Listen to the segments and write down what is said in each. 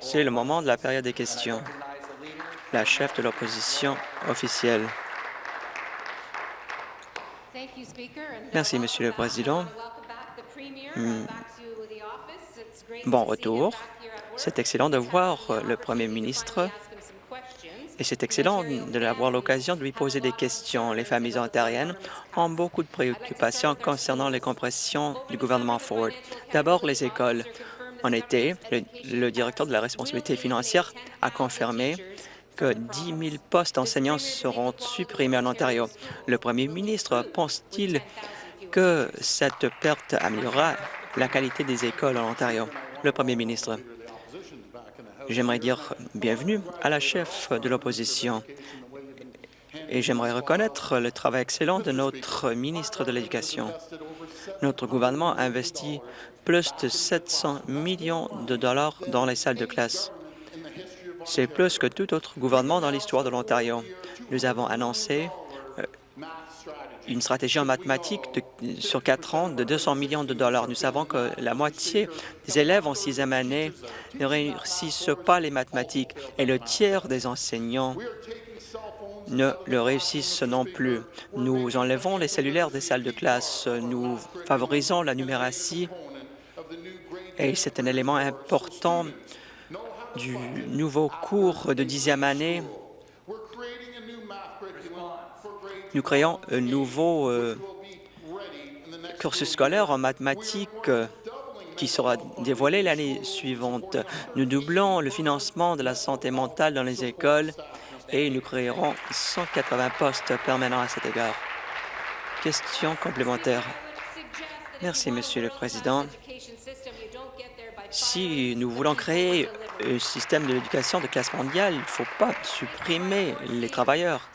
C'est le moment de la période des questions. La chef de l'opposition officielle. Merci, Monsieur le Président. Hmm. Bon retour. C'est excellent de voir le Premier ministre et c'est excellent d'avoir l'occasion de lui poser des questions. Les familles ontariennes ont beaucoup de préoccupations concernant les compressions du gouvernement Ford. D'abord, les écoles. En été, le, directeur de la responsabilité financière a confirmé que 10 000 postes d'enseignants seront supprimés en Ontario. Le premier ministre pense-t-il que cette perte améliorera la qualité des écoles en Ontario? Le premier ministre. J'aimerais dire bienvenue à la chef de l'opposition et j'aimerais reconnaître le travail excellent de notre ministre de l'Éducation. Notre gouvernement a investi plus de 700 millions de dollars dans les salles de classe. C'est plus que tout autre gouvernement dans l'histoire de l'Ontario. Nous avons annoncé euh, une stratégie en mathématiques sur quatre ans de 200 millions de dollars. Nous savons que la moitié des élèves en sixième année ne réussissent pas les mathématiques et le tiers des enseignants ne le réussissent non plus. Nous enlevons les cellulaires des salles de classe, nous favorisons la numératie et c'est un élément important du nouveau cours de dixième année. Nous créons un nouveau euh, cursus scolaire en mathématiques euh, qui sera dévoilé l'année suivante. Nous doublons le financement de la santé mentale dans les écoles et nous créerons 180 postes permanents à cet égard. Question complémentaire. Merci, Monsieur le Président. Si nous voulons créer un système de l'éducation de classe mondiale, il ne faut pas supprimer les travailleurs.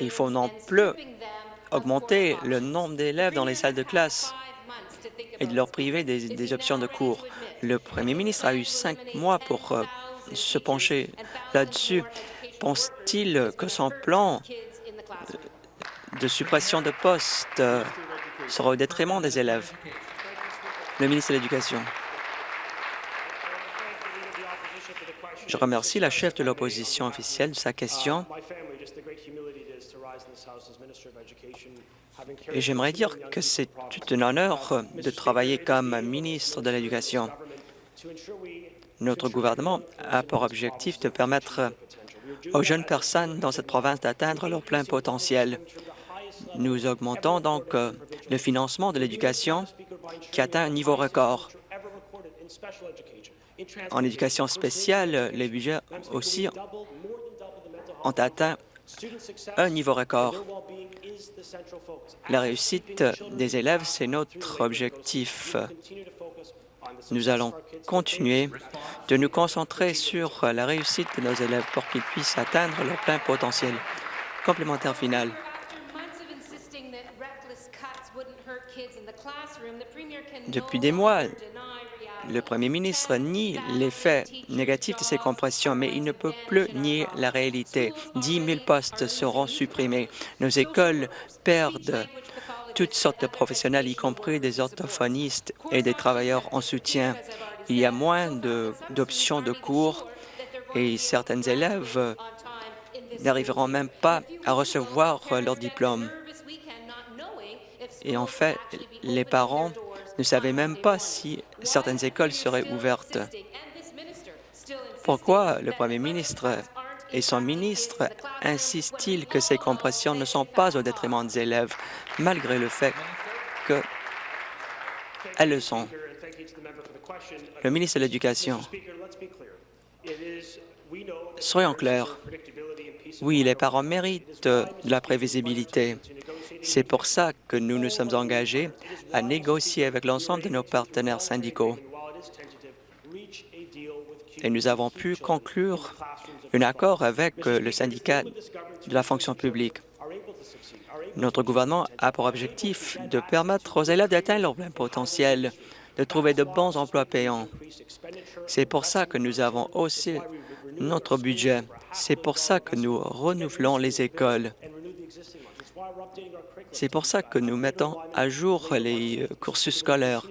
Il faut non plus augmenter le nombre d'élèves dans les salles de classe et de leur priver des, options de cours. Le premier ministre a eu cinq mois pour euh, se pencher là-dessus. Pense-t-il que son plan de suppression de postes sera au détriment des élèves? Le ministre de l'Éducation. Je remercie la chef de l'opposition officielle de sa question. Et j'aimerais dire que c'est tout un honneur de travailler comme ministre de l'Éducation. Notre gouvernement a pour objectif de permettre aux jeunes personnes dans cette province d'atteindre leur plein potentiel. Nous augmentons donc euh, le financement de l'éducation qui atteint un niveau record. En éducation spéciale, les budgets aussi ont atteint un niveau record. La réussite des élèves, c'est notre objectif. Nous allons continuer de nous concentrer sur la réussite de nos élèves pour qu'ils puissent atteindre leur plein potentiel. Complémentaire final. Depuis des mois, le premier ministre nie l'effet négatif de ces compressions, mais il ne peut plus nier la réalité. 10 000 postes seront supprimés. Nos écoles perdent toutes sortes de professionnels, y compris des orthophonistes et des travailleurs en soutien. Il y a moins d'options de, cours et certains élèves n'arriveront même pas à recevoir leur diplôme. Et en fait, les parents ne savaient même pas si certaines écoles seraient ouvertes. Pourquoi le premier ministre et son ministre insistent-ils que ces compressions ne sont pas au détriment des élèves, malgré le fait qu'elles le sont? Le ministre de l'Éducation. Soyons clairs. Oui, les parents méritent la prévisibilité. C'est pour ça que nous nous sommes engagés à négocier avec l'ensemble de nos partenaires syndicaux. Et nous avons pu conclure un accord avec le syndicat de la fonction publique. Notre gouvernement a pour objectif de permettre aux élèves d'atteindre leur plein potentiel, de trouver de bons emplois payants. C'est pour ça que nous avons haussé notre budget. C'est pour ça que nous renouvelons les écoles. C'est pour ça que nous mettons à jour les cursus scolaires.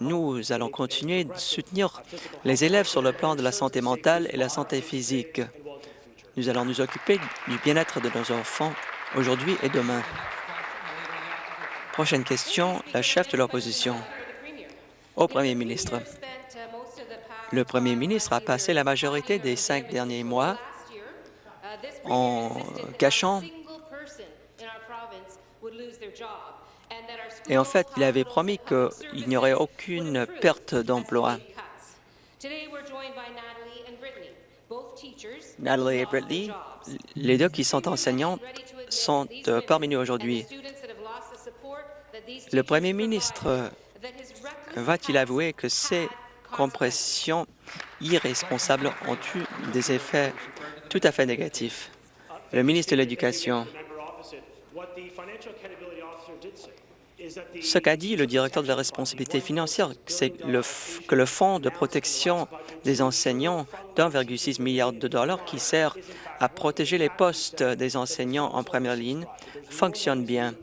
Nous allons continuer de soutenir les élèves sur le plan de la santé mentale et la santé physique. Nous allons nous occuper du bien-être de nos enfants aujourd'hui et demain. Prochaine question, la chef de l'opposition. Au premier ministre. Le premier ministre a passé la majorité des cinq derniers mois en cachant et en fait, il avait promis qu'il n'y aurait aucune perte d'emploi. Natalie et Brittany, les deux qui sont enseignants, sont euh, parmi nous aujourd'hui. Le premier ministre va-t-il avouer que ces compressions irresponsables ont eu des effets tout à fait négatifs? Le ministre de l'Éducation. Ce qu'a dit le directeur de la responsabilité financière, c'est que le Fonds de protection des enseignants d'1,6 milliard de dollars qui sert à protéger les postes des enseignants en première ligne fonctionne bien.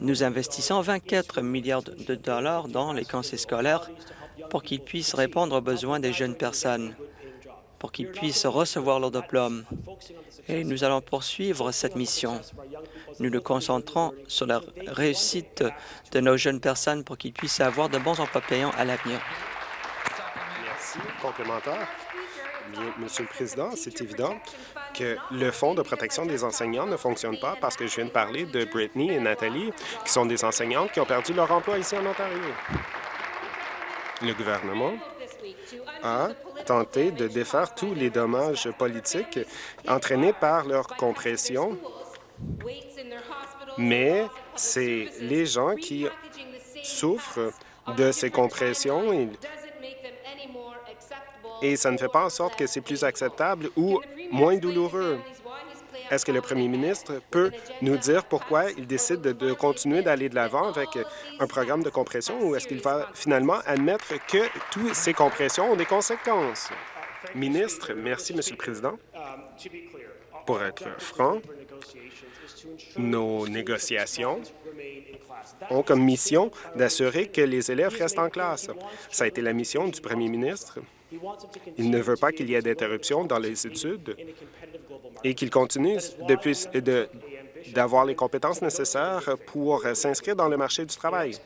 Nous investissons 24 milliards de dollars dans les conseils scolaires pour qu'ils puissent répondre aux besoins des jeunes personnes pour qu'ils puissent recevoir leur diplôme. Et nous allons poursuivre cette mission. Nous nous concentrons sur la réussite de nos jeunes personnes pour qu'ils puissent avoir de bons emplois payants à l'avenir. Merci. Complémentaire. Monsieur le Président, c'est évident que le Fonds de protection des enseignants ne fonctionne pas parce que je viens de parler de Brittany et Nathalie, qui sont des enseignantes qui ont perdu leur emploi ici en Ontario. Le gouvernement a tenté de défaire tous les dommages politiques entraînés par leur compression, mais c'est les gens qui souffrent de ces compressions et ça ne fait pas en sorte que c'est plus acceptable ou moins douloureux. Est-ce que le premier ministre peut nous dire pourquoi il décide de, continuer d'aller de l'avant avec un programme de compression ou est-ce qu'il va finalement admettre que toutes ces compressions ont des conséquences? Ministre, merci, Monsieur le Président. Pour être franc, nos négociations ont comme mission d'assurer que les élèves restent en classe. Ça a été la mission du premier ministre. Il ne veut pas qu'il y ait d'interruption dans les études et qu'ils continuent d'avoir les compétences nécessaires pour s'inscrire dans le marché du travail.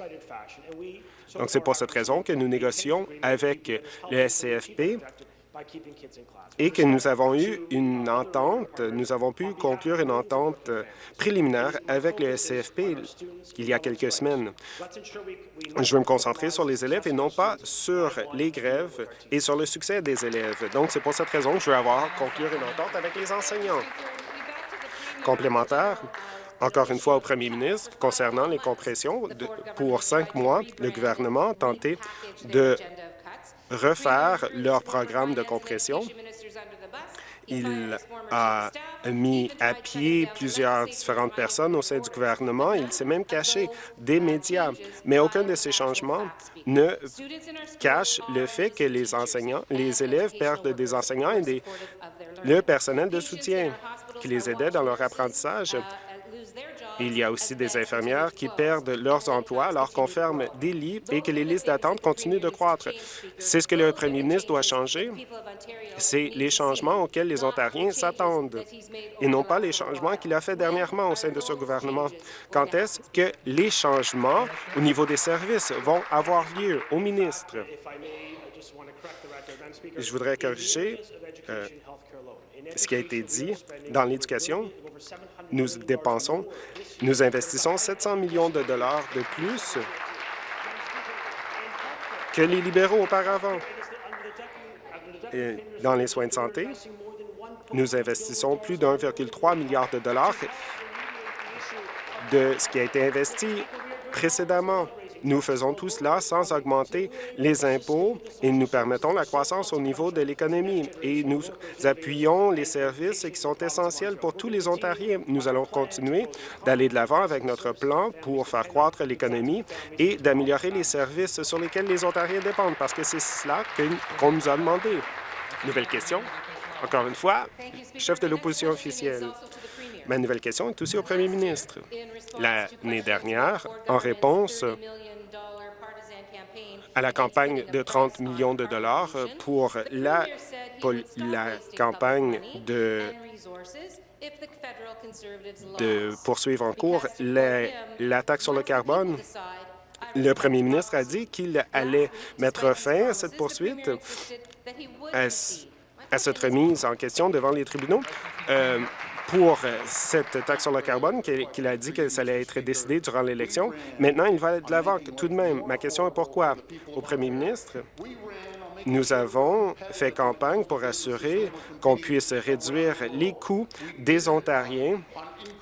Donc, c'est pour cette raison que nous négocions avec le SCFP et que nous avons eu une entente, nous avons pu conclure une entente préliminaire avec le SCFP il y a quelques semaines. Je veux me concentrer sur les élèves et non pas sur les grèves et sur le succès des élèves. Donc, c'est pour cette raison que je veux avoir conclure une entente avec les enseignants. Complémentaire, encore une fois au premier ministre, concernant les compressions, pour cinq mois, le gouvernement a tenté de refaire leur programme de compression. Il a mis à pied plusieurs différentes personnes au sein du gouvernement. Il s'est même caché des médias. Mais aucun de ces changements ne cache le fait que les enseignants, les élèves perdent des enseignants et le personnel de soutien qui les aidait dans leur apprentissage il y a aussi des infirmières qui perdent leurs emplois alors qu'on ferme des lits et que les listes d'attente continuent de croître. C'est ce que le premier ministre doit changer. C'est les changements auxquels les Ontariens s'attendent et non pas les changements qu'il a fait dernièrement au sein de ce gouvernement. Quand est-ce que les changements au niveau des services vont avoir lieu au ministre? Je voudrais corriger euh, ce qui a été dit dans l'éducation. Nous dépensons, nous investissons 700 millions de dollars de plus que les libéraux auparavant. Dans les soins de santé, nous investissons plus d'1,3 milliard de dollars de ce qui a été investi précédemment. Nous faisons tout cela sans augmenter les impôts et nous permettons la croissance au niveau de l'économie et nous appuyons les services qui sont essentiels pour tous les Ontariens. Nous allons continuer d'aller de l'avant avec notre plan pour faire croître l'économie et d'améliorer les services sur lesquels les Ontariens dépendent parce que c'est cela qu'on nous a demandé. Nouvelle question. Encore une fois, chef de l'opposition officielle. Ma nouvelle question est aussi au premier ministre. L'année dernière, en réponse à la campagne de 30 millions de dollars pour la, campagne de, de poursuivre en cours la taxe sur le carbone. Le premier ministre a dit qu'il allait mettre fin à cette poursuite, à, cette remise en question devant les tribunaux. Euh, pour cette taxe sur le carbone qu'il a dit que ça allait être décidé durant l'élection. Maintenant, il va de l'avant. Tout de même, ma question est pourquoi? Au premier ministre, nous avons fait campagne pour assurer qu'on puisse réduire les coûts des Ontariens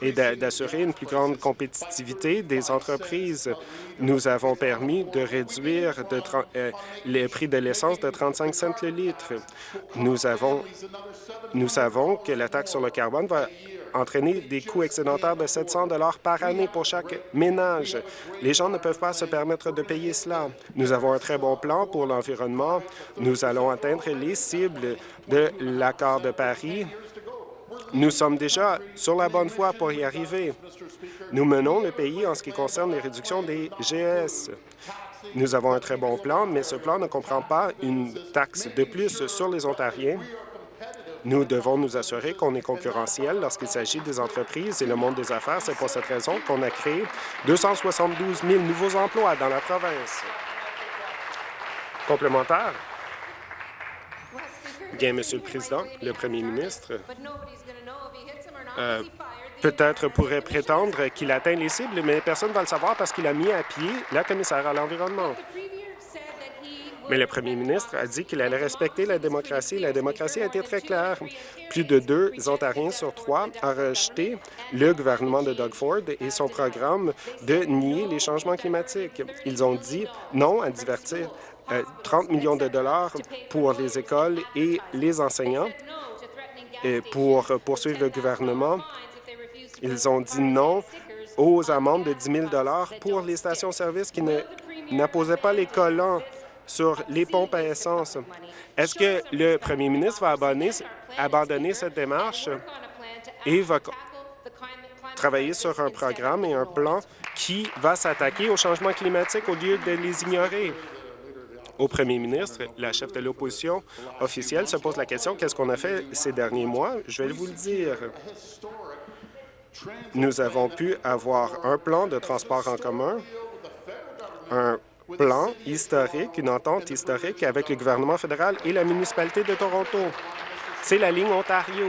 et d'assurer une plus grande compétitivité des entreprises. Nous avons permis de réduire euh, les prix de l'essence de 35 cents le litre. Nous savons que la taxe sur le carbone va entraîner des coûts excédentaires de 700 par année pour chaque ménage. Les gens ne peuvent pas se permettre de payer cela. Nous avons un très bon plan pour l'environnement. Nous allons atteindre les cibles de l'accord de Paris. Nous sommes déjà sur la bonne voie pour y arriver. Nous menons le pays en ce qui concerne les réductions des GS. Nous avons un très bon plan, mais ce plan ne comprend pas une taxe de plus sur les Ontariens nous devons nous assurer qu'on est concurrentiel lorsqu'il s'agit des entreprises et le monde des affaires. C'est pour cette raison qu'on a créé 272 000 nouveaux emplois dans la province. Complémentaire? Bien, Monsieur le Président, le Premier ministre euh, peut-être pourrait prétendre qu'il atteint les cibles, mais personne ne va le savoir parce qu'il a mis à pied la commissaire à l'environnement. Mais le premier ministre a dit qu'il allait respecter la démocratie. La démocratie a été très claire. Plus de deux Ontariens sur trois ont rejeté le gouvernement de Doug Ford et son programme de nier les changements climatiques. Ils ont dit non à divertir 30 euh, millions de dollars pour les écoles et les enseignants et pour poursuivre le gouvernement. Ils ont dit non aux amendes de 10 000 pour les stations-service qui n'apposaient pas les collants sur les pompes à essence. Est-ce que le premier ministre va abandonner, cette démarche et va travailler sur un programme et un plan qui va s'attaquer au changement climatique au lieu de les ignorer? Au premier ministre, la chef de l'opposition officielle se pose la question qu'est-ce qu'on a fait ces derniers mois? Je vais vous le dire. Nous avons pu avoir un plan de transport en commun, un plan historique, une entente historique avec le gouvernement fédéral et la municipalité de Toronto. C'est la ligne Ontario.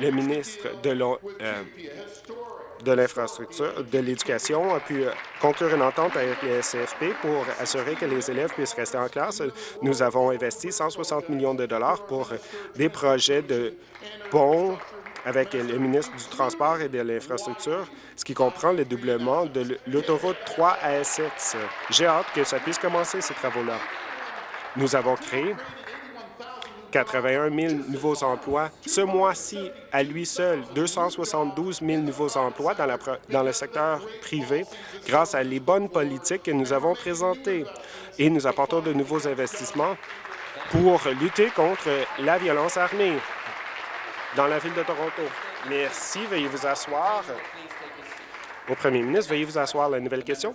Le ministre de euh, l'infrastructure, de l'éducation a pu euh, conclure une entente avec les SFP pour assurer que les élèves puissent rester en classe. Nous avons investi 160 millions de dollars pour des projets de ponts avec le ministre du Transport et de l'Infrastructure, ce qui comprend le doublement de l'autoroute 3 à Essex. J'ai hâte que ça puisse commencer, ces travaux-là. Nous avons créé 81 000 nouveaux emplois. Ce mois-ci, à lui seul, 272 000 nouveaux emplois dans, le secteur privé grâce à les bonnes politiques que nous avons présentées. Et nous apportons de nouveaux investissements pour lutter contre la violence armée dans la ville de Toronto. Merci. Veuillez vous asseoir. Au premier ministre, veuillez vous asseoir. La nouvelle question.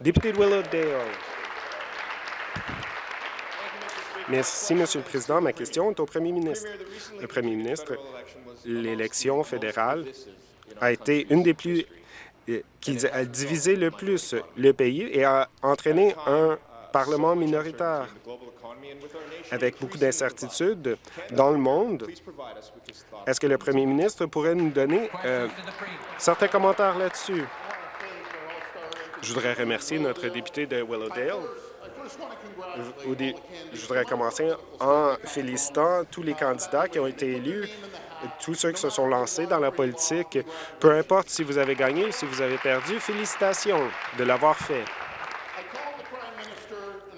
Député de Willowdale. Merci, Monsieur le Président. Ma question est au premier ministre. Le premier ministre, l'élection fédérale a été une des plus euh, qui a divisé le plus le pays et a entraîné un Parlement minoritaire. Avec beaucoup d'incertitudes dans le monde, est-ce que le premier ministre pourrait nous donner euh, certains commentaires là-dessus? Je voudrais remercier notre député de Willowdale. Je voudrais commencer en félicitant tous les candidats qui ont été élus, tous ceux qui se sont lancés dans la politique. Peu importe si vous avez gagné ou si vous avez perdu, félicitations de l'avoir fait.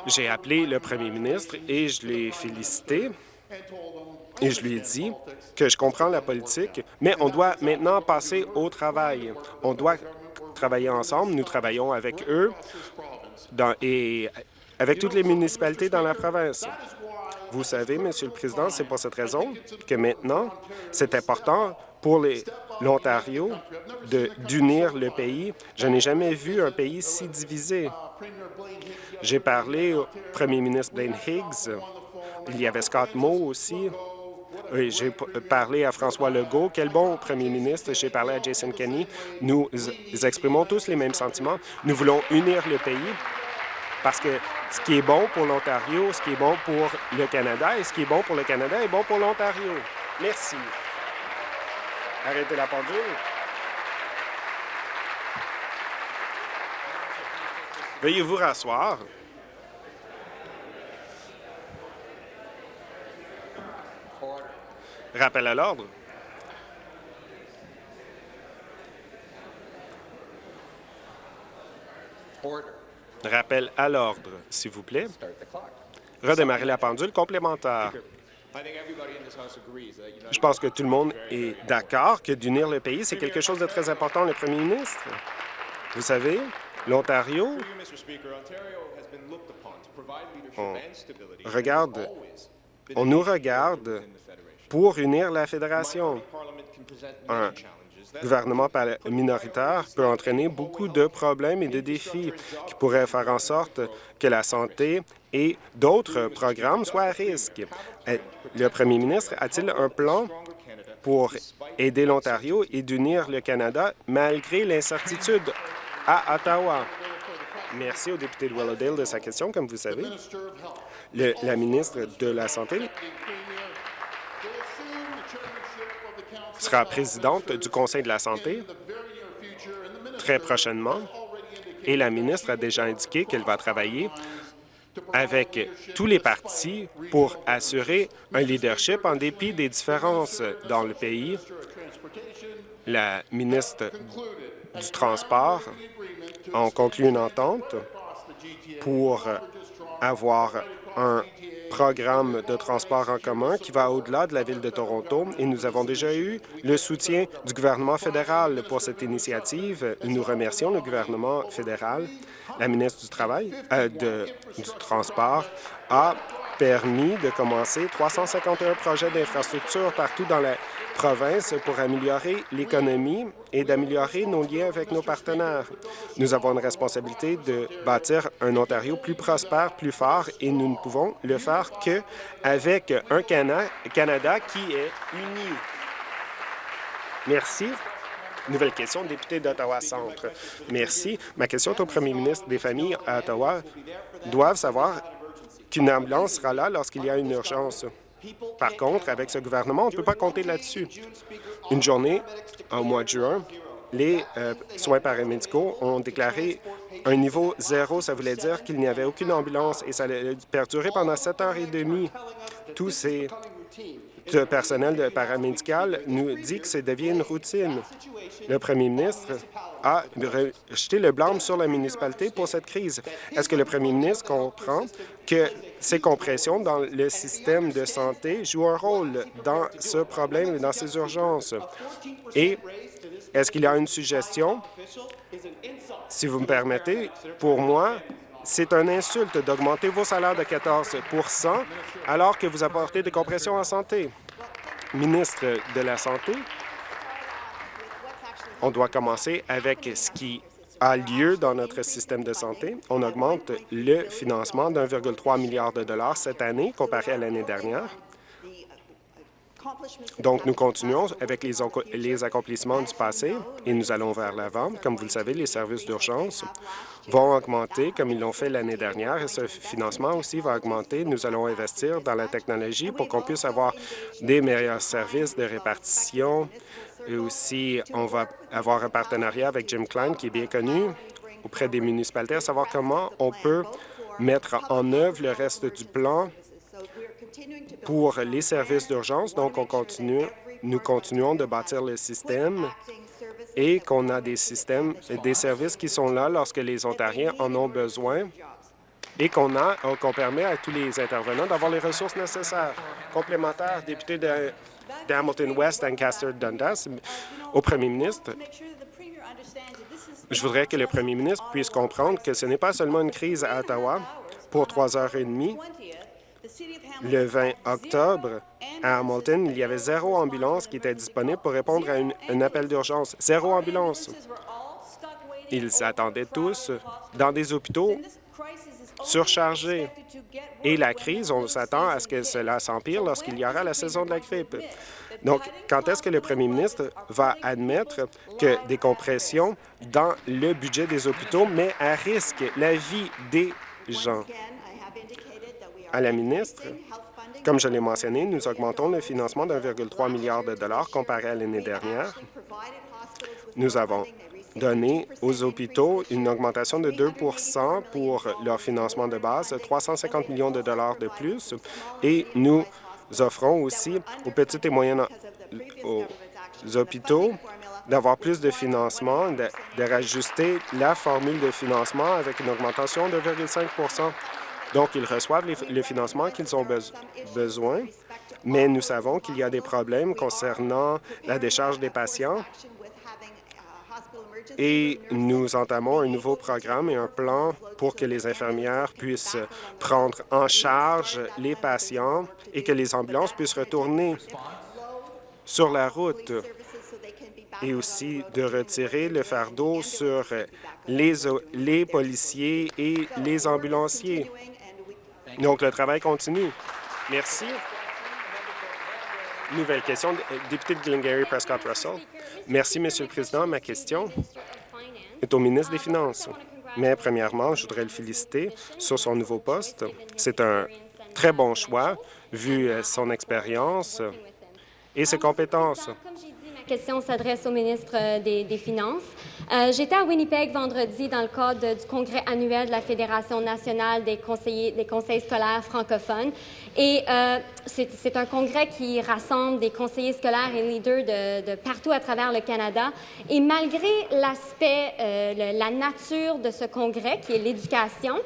J'ai appelé le premier ministre et je l'ai félicité et je lui ai dit que je comprends la politique, mais on doit maintenant passer au travail. On doit travailler ensemble. Nous travaillons avec eux et avec toutes les municipalités dans la province. Vous savez, Monsieur le Président, c'est pour cette raison que maintenant, c'est important pour l'Ontario d'unir le pays. Je n'ai jamais vu un pays si divisé. J'ai parlé au premier ministre Blaine Higgs. Il y avait Scott Moe aussi. J'ai parlé à François Legault. Quel bon premier ministre. J'ai parlé à Jason Kenney. Nous exprimons tous les mêmes sentiments. Nous voulons unir le pays parce que ce qui est bon pour l'Ontario, ce qui est bon pour le Canada et ce qui est bon pour le Canada est bon pour l'Ontario. Merci. Arrêtez la pendule. Veuillez vous rasseoir. Rappel à l'ordre. Rappel à l'ordre, s'il vous plaît. Redémarrer la pendule complémentaire. Je pense que tout le monde est d'accord que d'unir le pays, c'est quelque chose de très important, le premier ministre. Vous savez, l'Ontario, on regarde, on nous regarde pour unir la fédération. Un gouvernement minoritaire peut entraîner beaucoup de problèmes et de défis qui pourraient faire en sorte que la santé et d'autres programmes soient à risque. Euh, le premier ministre a-t-il un plan pour aider l'Ontario et d'unir le Canada malgré l'incertitude? À Ottawa? Merci au député de Willowdale de sa question. Comme vous savez, la ministre de la Santé sera présidente du Conseil de la santé très prochainement et la ministre a déjà indiqué qu'elle va travailler avec tous les partis pour assurer un leadership en dépit des différences dans le pays. La ministre du Transport a conclu une entente pour avoir un programme de transport en commun qui va au-delà de la Ville de Toronto et nous avons déjà eu le soutien du gouvernement fédéral pour cette initiative. Nous remercions le gouvernement fédéral. La ministre du Travail, euh, du Transport a permis de commencer 351 projets d'infrastructure partout dans la pour améliorer l'économie et d'améliorer nos liens avec nos partenaires. Nous avons une responsabilité de bâtir un Ontario plus prospère, plus fort, et nous ne pouvons le faire qu'avec un Canada qui est uni. Merci. Nouvelle question, député d'Ottawa-Centre. Merci. Ma question est au premier ministre des Familles à Ottawa. Doivent savoir qu'une ambulance sera là lorsqu'il y a une urgence. Par contre, avec ce gouvernement, on ne peut pas compter là-dessus. Une journée, au mois de juin, les euh, soins paramédicaux ont déclaré un niveau zéro. Ça voulait dire qu'il n'y avait aucune ambulance et ça allait perdurer pendant sept heures et demie. Tous ces personnel paramédical nous dit que ça devient une routine. Le premier ministre a jeté le blâme sur la municipalité pour cette crise. Est-ce que le premier ministre comprend que ces compressions dans le système de santé jouent un rôle dans ce problème et dans ces urgences? Et est-ce qu'il y a une suggestion? Si vous me permettez, pour moi, c'est une insulte d'augmenter vos salaires de 14% alors que vous apportez des compressions en santé. Ministre de la Santé, on doit commencer avec ce qui a lieu dans notre système de santé. On augmente le financement d'1,3 milliard de dollars cette année comparé à l'année dernière. Donc, nous continuons avec les, les, accomplissements du passé et nous allons vers l'avant. Comme vous le savez, les services d'urgence vont augmenter comme ils l'ont fait l'année dernière et ce financement aussi va augmenter. Nous allons investir dans la technologie pour qu'on puisse avoir des meilleurs services de répartition aussi on va avoir un partenariat avec Jim Klein qui est bien connu auprès des municipalités à savoir comment on peut mettre en œuvre le reste du plan pour les services d'urgence. Donc, on continue, nous continuons de bâtir le système et qu'on a des systèmes et des services qui sont là lorsque les Ontariens en ont besoin et qu'on qu'on permet à tous les intervenants d'avoir les ressources nécessaires. Complémentaire, député de, Hamilton West, Ancaster Dundas, au premier ministre. Je voudrais que le premier ministre puisse comprendre que ce n'est pas seulement une crise à Ottawa pour trois heures et demie, Le 20 octobre, à Hamilton, il y avait zéro ambulance qui était disponible pour répondre à un appel d'urgence. Zéro ambulance. Ils s'attendaient tous dans des hôpitaux surchargés. Et la crise, on s'attend à ce que cela s'empire lorsqu'il y aura la saison de la grippe. Donc, quand est-ce que le premier ministre va admettre que des compressions dans le budget des hôpitaux met à risque la vie des gens? À la ministre, comme je l'ai mentionné, nous augmentons le financement d'1,3 milliard de dollars comparé à l'année dernière. Nous avons donné aux hôpitaux une augmentation de 2% pour leur financement de base, 350 millions de dollars de plus, et nous offrons aussi aux petites et moyennes aux hôpitaux d'avoir plus de financement, de, de rajuster la formule de financement avec une augmentation de 2,5% Donc, ils reçoivent le financement qu'ils ont besoin, mais nous savons qu'il y a des problèmes concernant la décharge des patients et nous entamons un nouveau programme et un plan pour que les infirmières puissent prendre en charge les patients et que les ambulances puissent retourner sur la route et aussi de retirer le fardeau sur les, les policiers et les ambulanciers. Donc, le travail continue. Merci. Nouvelle question, député de Glengarry Prescott Russell. Merci, Monsieur le Président. Ma question est au ministre des Finances. Mais premièrement, je voudrais le féliciter sur son nouveau poste. C'est un très bon choix, vu euh, son expérience et ses compétences question s'adresse au ministre euh, des, Finances. Euh, j'étais à Winnipeg vendredi dans le cadre du congrès annuel de la Fédération nationale des, conseillers, des conseils scolaires francophones. Et euh, c'est un congrès qui rassemble des conseillers scolaires et leaders de, partout à travers le Canada. Et malgré l'aspect, la nature de ce congrès, qui est l'éducation,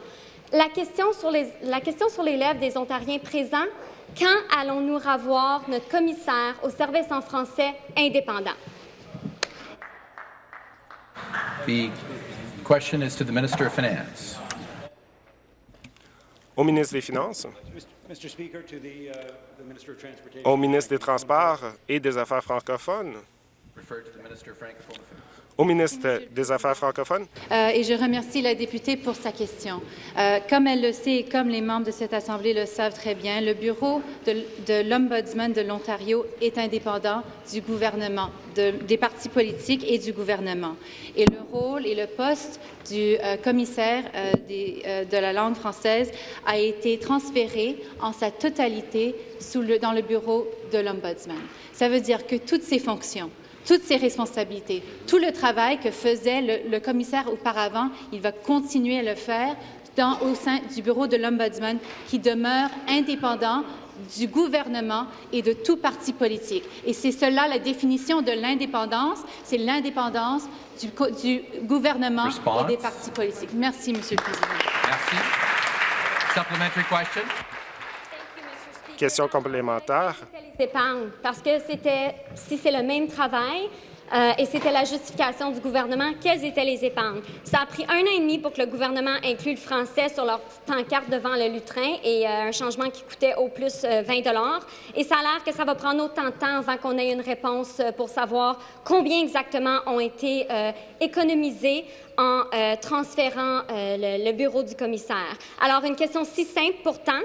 la question sur lèvres des Ontariens présents quand allons-nous revoir notre commissaire au service en français indépendant? The question is to the Minister of Finance. Au ministre des Finances. Au ministre des Transports et des Affaires francophones au ministre des Affaires francophones. Euh, et je remercie la députée pour sa question. Euh, comme elle le sait et comme les membres de cette Assemblée le savent très bien, le bureau de, l'Ombudsman de l'Ontario est indépendant du gouvernement, des partis politiques et du gouvernement. Et le rôle et le poste du euh, commissaire de la langue française a été transféré en sa totalité dans le bureau de l'Ombudsman. Ça veut dire que toutes ces fonctions, toutes ses responsabilités. Tout le travail que faisait le, commissaire auparavant, il va continuer à le faire dans, au sein du bureau de l'Ombudsman qui demeure indépendant du gouvernement et de tout parti politique. Et c'est cela la définition de l'indépendance, c'est l'indépendance du, du, gouvernement et des partis politiques. Merci, Monsieur le Président. Merci. Supplementary question question complémentaire. Parce que c'était, si c'est le même travail, euh, et c'était la justification du gouvernement. Quelles étaient les épargnes? Ça a pris un an et demi pour que le gouvernement inclue le français sur leur petite pancarte devant le lutrin et euh, un changement qui coûtait au plus 20 euh, Et ça a l'air que ça va prendre autant de temps avant qu'on ait une réponse pour savoir combien exactement ont été économisés en transférant le, bureau du commissaire. Alors, une question si simple pourtant.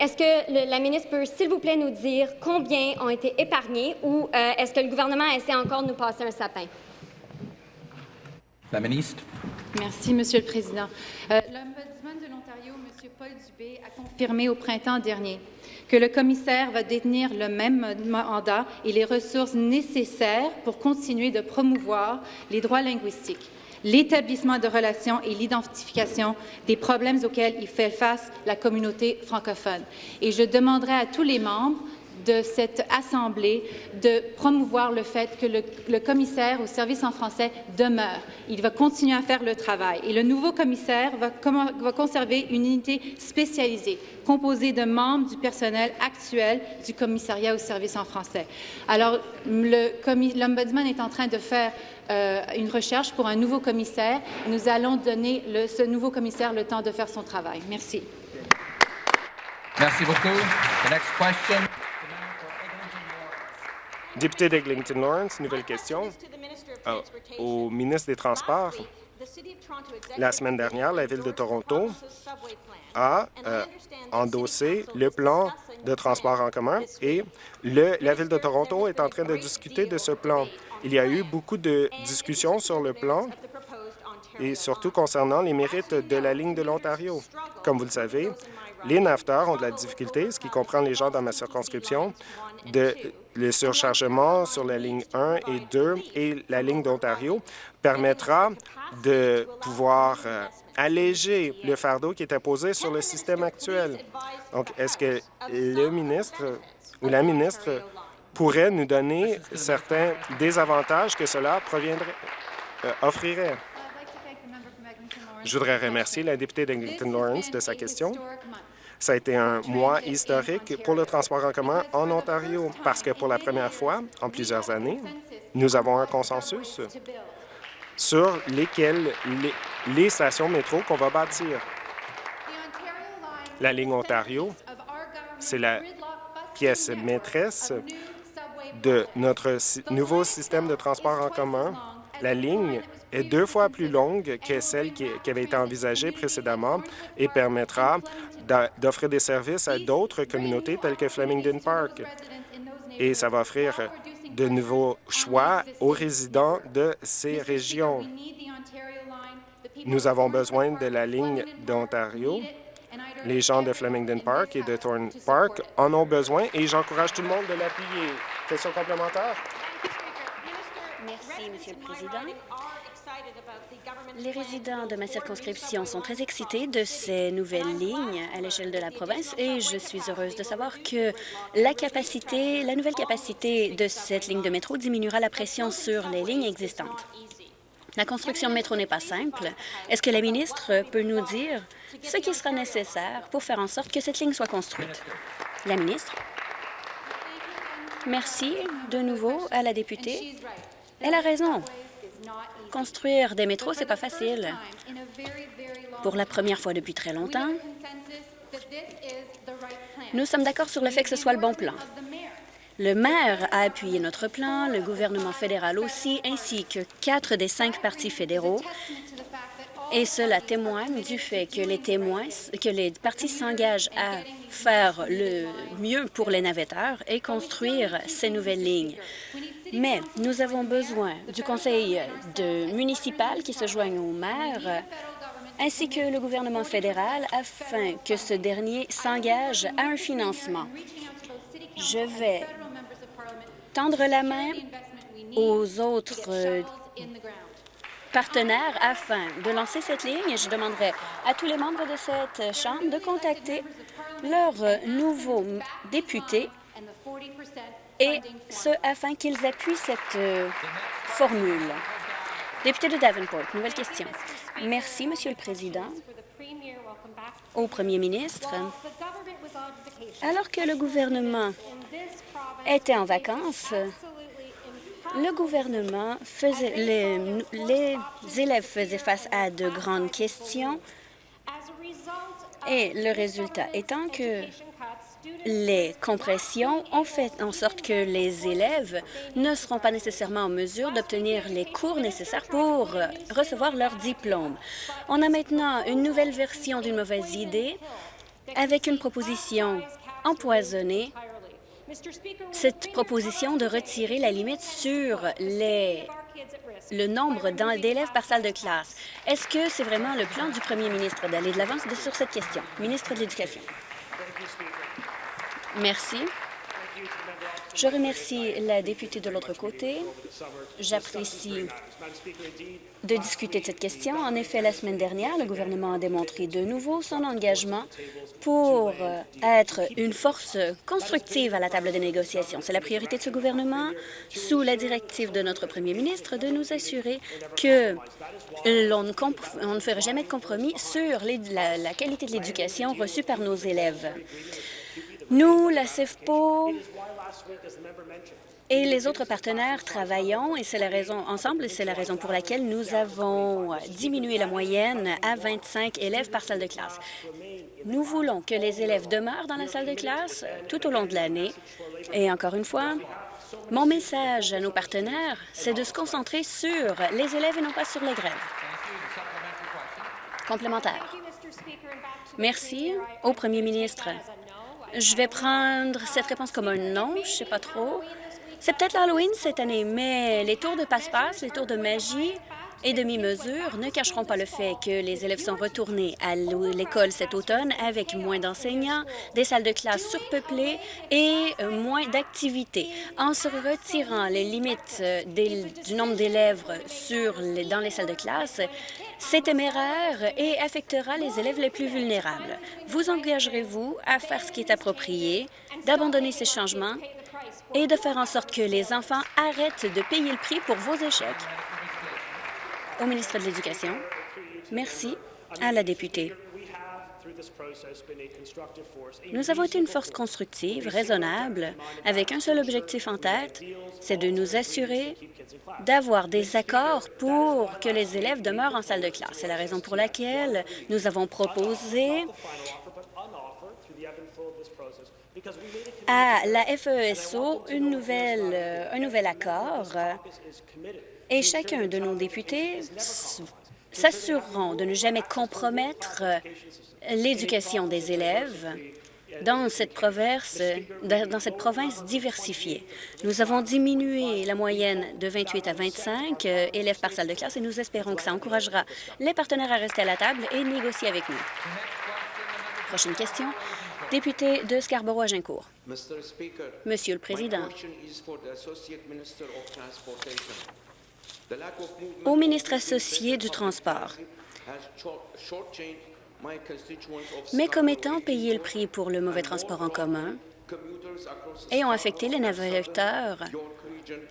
est-ce que la ministre peut, s'il vous plaît, nous dire combien ont été épargnés ou est-ce que le gouvernement essaie encore de nous passer un sapin? La ministre. Merci, Monsieur le Président. Euh, L'Ombudsman de l'Ontario, M. Paul Dubé, a confirmé au printemps dernier que le commissaire va détenir le même mandat et les ressources nécessaires pour continuer de promouvoir les droits linguistiques, l'établissement de relations et l'identification des problèmes auxquels il fait face la communauté francophone. Et je demanderai à tous les membres de cette Assemblée de promouvoir le fait que le, commissaire au service en français demeure. Il va continuer à faire le travail. Et le nouveau commissaire va, conserver une unité spécialisée composée de membres du personnel actuel du commissariat au service en français. Alors, l'Ombudsman est en train de faire euh, une recherche pour un nouveau commissaire. Nous allons donner le, ce nouveau commissaire le temps de faire son travail. Merci. Merci beaucoup. The next question. Député d'Eglinton Lawrence, nouvelle question. Euh, au ministre des Transports, la semaine dernière, la Ville de Toronto a euh, endossé le plan de transport en commun et la Ville de Toronto est en train de discuter de ce plan. Il y a eu beaucoup de discussions sur le plan et surtout concernant les mérites de la ligne de l'Ontario. Comme vous le savez, les nafteurs ont de la difficulté, ce qui comprend les gens dans ma circonscription, de le surchargement sur la ligne 1 et 2 et la ligne d'Ontario permettra de pouvoir euh, alléger le fardeau qui est imposé sur le système actuel. Donc, est-ce que le ministre ou la ministre pourrait nous donner certains désavantages que cela proviendrait, euh, offrirait? Je voudrais remercier la députée d'Eglinton Lawrence de sa question. Ça a été un mois historique pour le transport en commun en Ontario parce que pour la première fois en plusieurs années, nous avons un consensus sur lesquelles les, stations métro qu'on va bâtir. La ligne Ontario, c'est la pièce maîtresse de notre nouveau système de transport en commun. La ligne est deux fois plus longue que celle qui, avait été envisagée précédemment et permettra d'offrir des services à d'autres communautés telles que Flemington Park. Et ça va offrir de nouveaux choix aux résidents de ces régions. Nous avons besoin de la ligne d'Ontario. Les gens de Flemington Park et de Thorne Park en ont besoin et j'encourage tout le monde de l'appuyer. Question complémentaire? Merci, Monsieur le Président. Les résidents de ma circonscription sont très excités de ces nouvelles lignes à l'échelle de la province et je suis heureuse de savoir que la nouvelle capacité de cette ligne de métro diminuera la pression sur les lignes existantes. La construction de métro n'est pas simple. Est-ce que la ministre peut nous dire ce qui sera nécessaire pour faire en sorte que cette ligne soit construite? La ministre. Merci de nouveau à la députée. Elle a raison. Construire des métros, c'est pas facile. Pour la première fois depuis très longtemps, nous sommes d'accord sur le fait que ce soit le bon plan. Le maire a appuyé notre plan, le gouvernement fédéral aussi, ainsi que quatre des cinq partis fédéraux. Et cela témoigne du fait que les témoins, que les partis s'engagent à faire le mieux pour les navetteurs et construire ces nouvelles lignes. Mais nous avons besoin du conseil de municipal qui se joigne au maire ainsi que le gouvernement fédéral afin que ce dernier s'engage à un financement. Je vais tendre la main aux autres partenaires afin de lancer cette ligne. Je demanderai à tous les membres de cette Chambre de contacter leurs nouveaux députés et ce afin qu'ils appuient cette euh, formule. Député de Davenport, nouvelle question. Merci, Monsieur le Président. Au Premier ministre, alors que le gouvernement était en vacances, le gouvernement faisait, les, les élèves faisaient face à de grandes questions et le résultat étant que les compressions ont fait en sorte que les élèves ne seront pas nécessairement en mesure d'obtenir les cours nécessaires pour recevoir leur diplôme. On a maintenant une nouvelle version d'une mauvaise idée avec une proposition empoisonnée cette proposition de retirer la limite sur le nombre d'élèves par salle de classe. Est-ce que c'est vraiment le plan du premier ministre d'aller de l'avance sur cette question? Ministre de l'Éducation. Merci. Je remercie la députée de l'autre côté. J'apprécie de discuter de cette question. En effet, la semaine dernière, le gouvernement a démontré de nouveau son engagement pour être une force constructive à la table des négociations. C'est la priorité de ce gouvernement, sous la directive de notre premier ministre, de nous assurer que l'on ne, ferait jamais de compromis sur la, la qualité de l'éducation reçue par nos élèves. Nous, la CEFPO et les autres partenaires travaillons, et c'est la raison ensemble, et c'est la raison pour laquelle nous avons diminué la moyenne à 25 élèves par salle de classe. Nous voulons que les élèves demeurent dans la salle de classe tout au long de l'année. Et encore une fois, mon message à nos partenaires, c'est de se concentrer sur les élèves et non pas sur les grèves. Complémentaire. Merci au premier ministre. Je vais prendre cette réponse comme un non, je sais pas trop. C'est peut-être l'Halloween cette année, mais les tours de passe-passe, les tours de magie et demi-mesure ne cacheront pas le fait que les élèves sont retournés à l'école cet automne avec moins d'enseignants, des salles de classe surpeuplées et euh, moins d'activités. En se retirant les limites euh, du nombre d'élèves dans les salles de classe, c'est téméraire et affectera les élèves les plus vulnérables. Vous engagerez-vous à faire ce qui est approprié, d'abandonner ces changements et de faire en sorte que les enfants arrêtent de payer le prix pour vos échecs? Au ministre de l'Éducation. Merci à la députée. Nous avons été une force constructive, raisonnable, avec un seul objectif en tête, c'est de nous assurer d'avoir des accords pour que les élèves demeurent en salle de classe. C'est la raison pour laquelle nous avons proposé à la FESO euh, un nouvel accord et chacun de nos députés s'assureront de ne jamais compromettre l'éducation des élèves dans cette, province, dans cette province diversifiée. Nous avons diminué la moyenne de 28 à 25 euh, élèves par salle de classe et nous espérons que ça encouragera les partenaires à rester à la table et négocier avec nous. Prochaine question. Député de Scarborough-Agincourt. Monsieur le Président, au ministre associé du Transport, mes commettants payé le prix pour le mauvais transport en commun? et ont affecté les navigateurs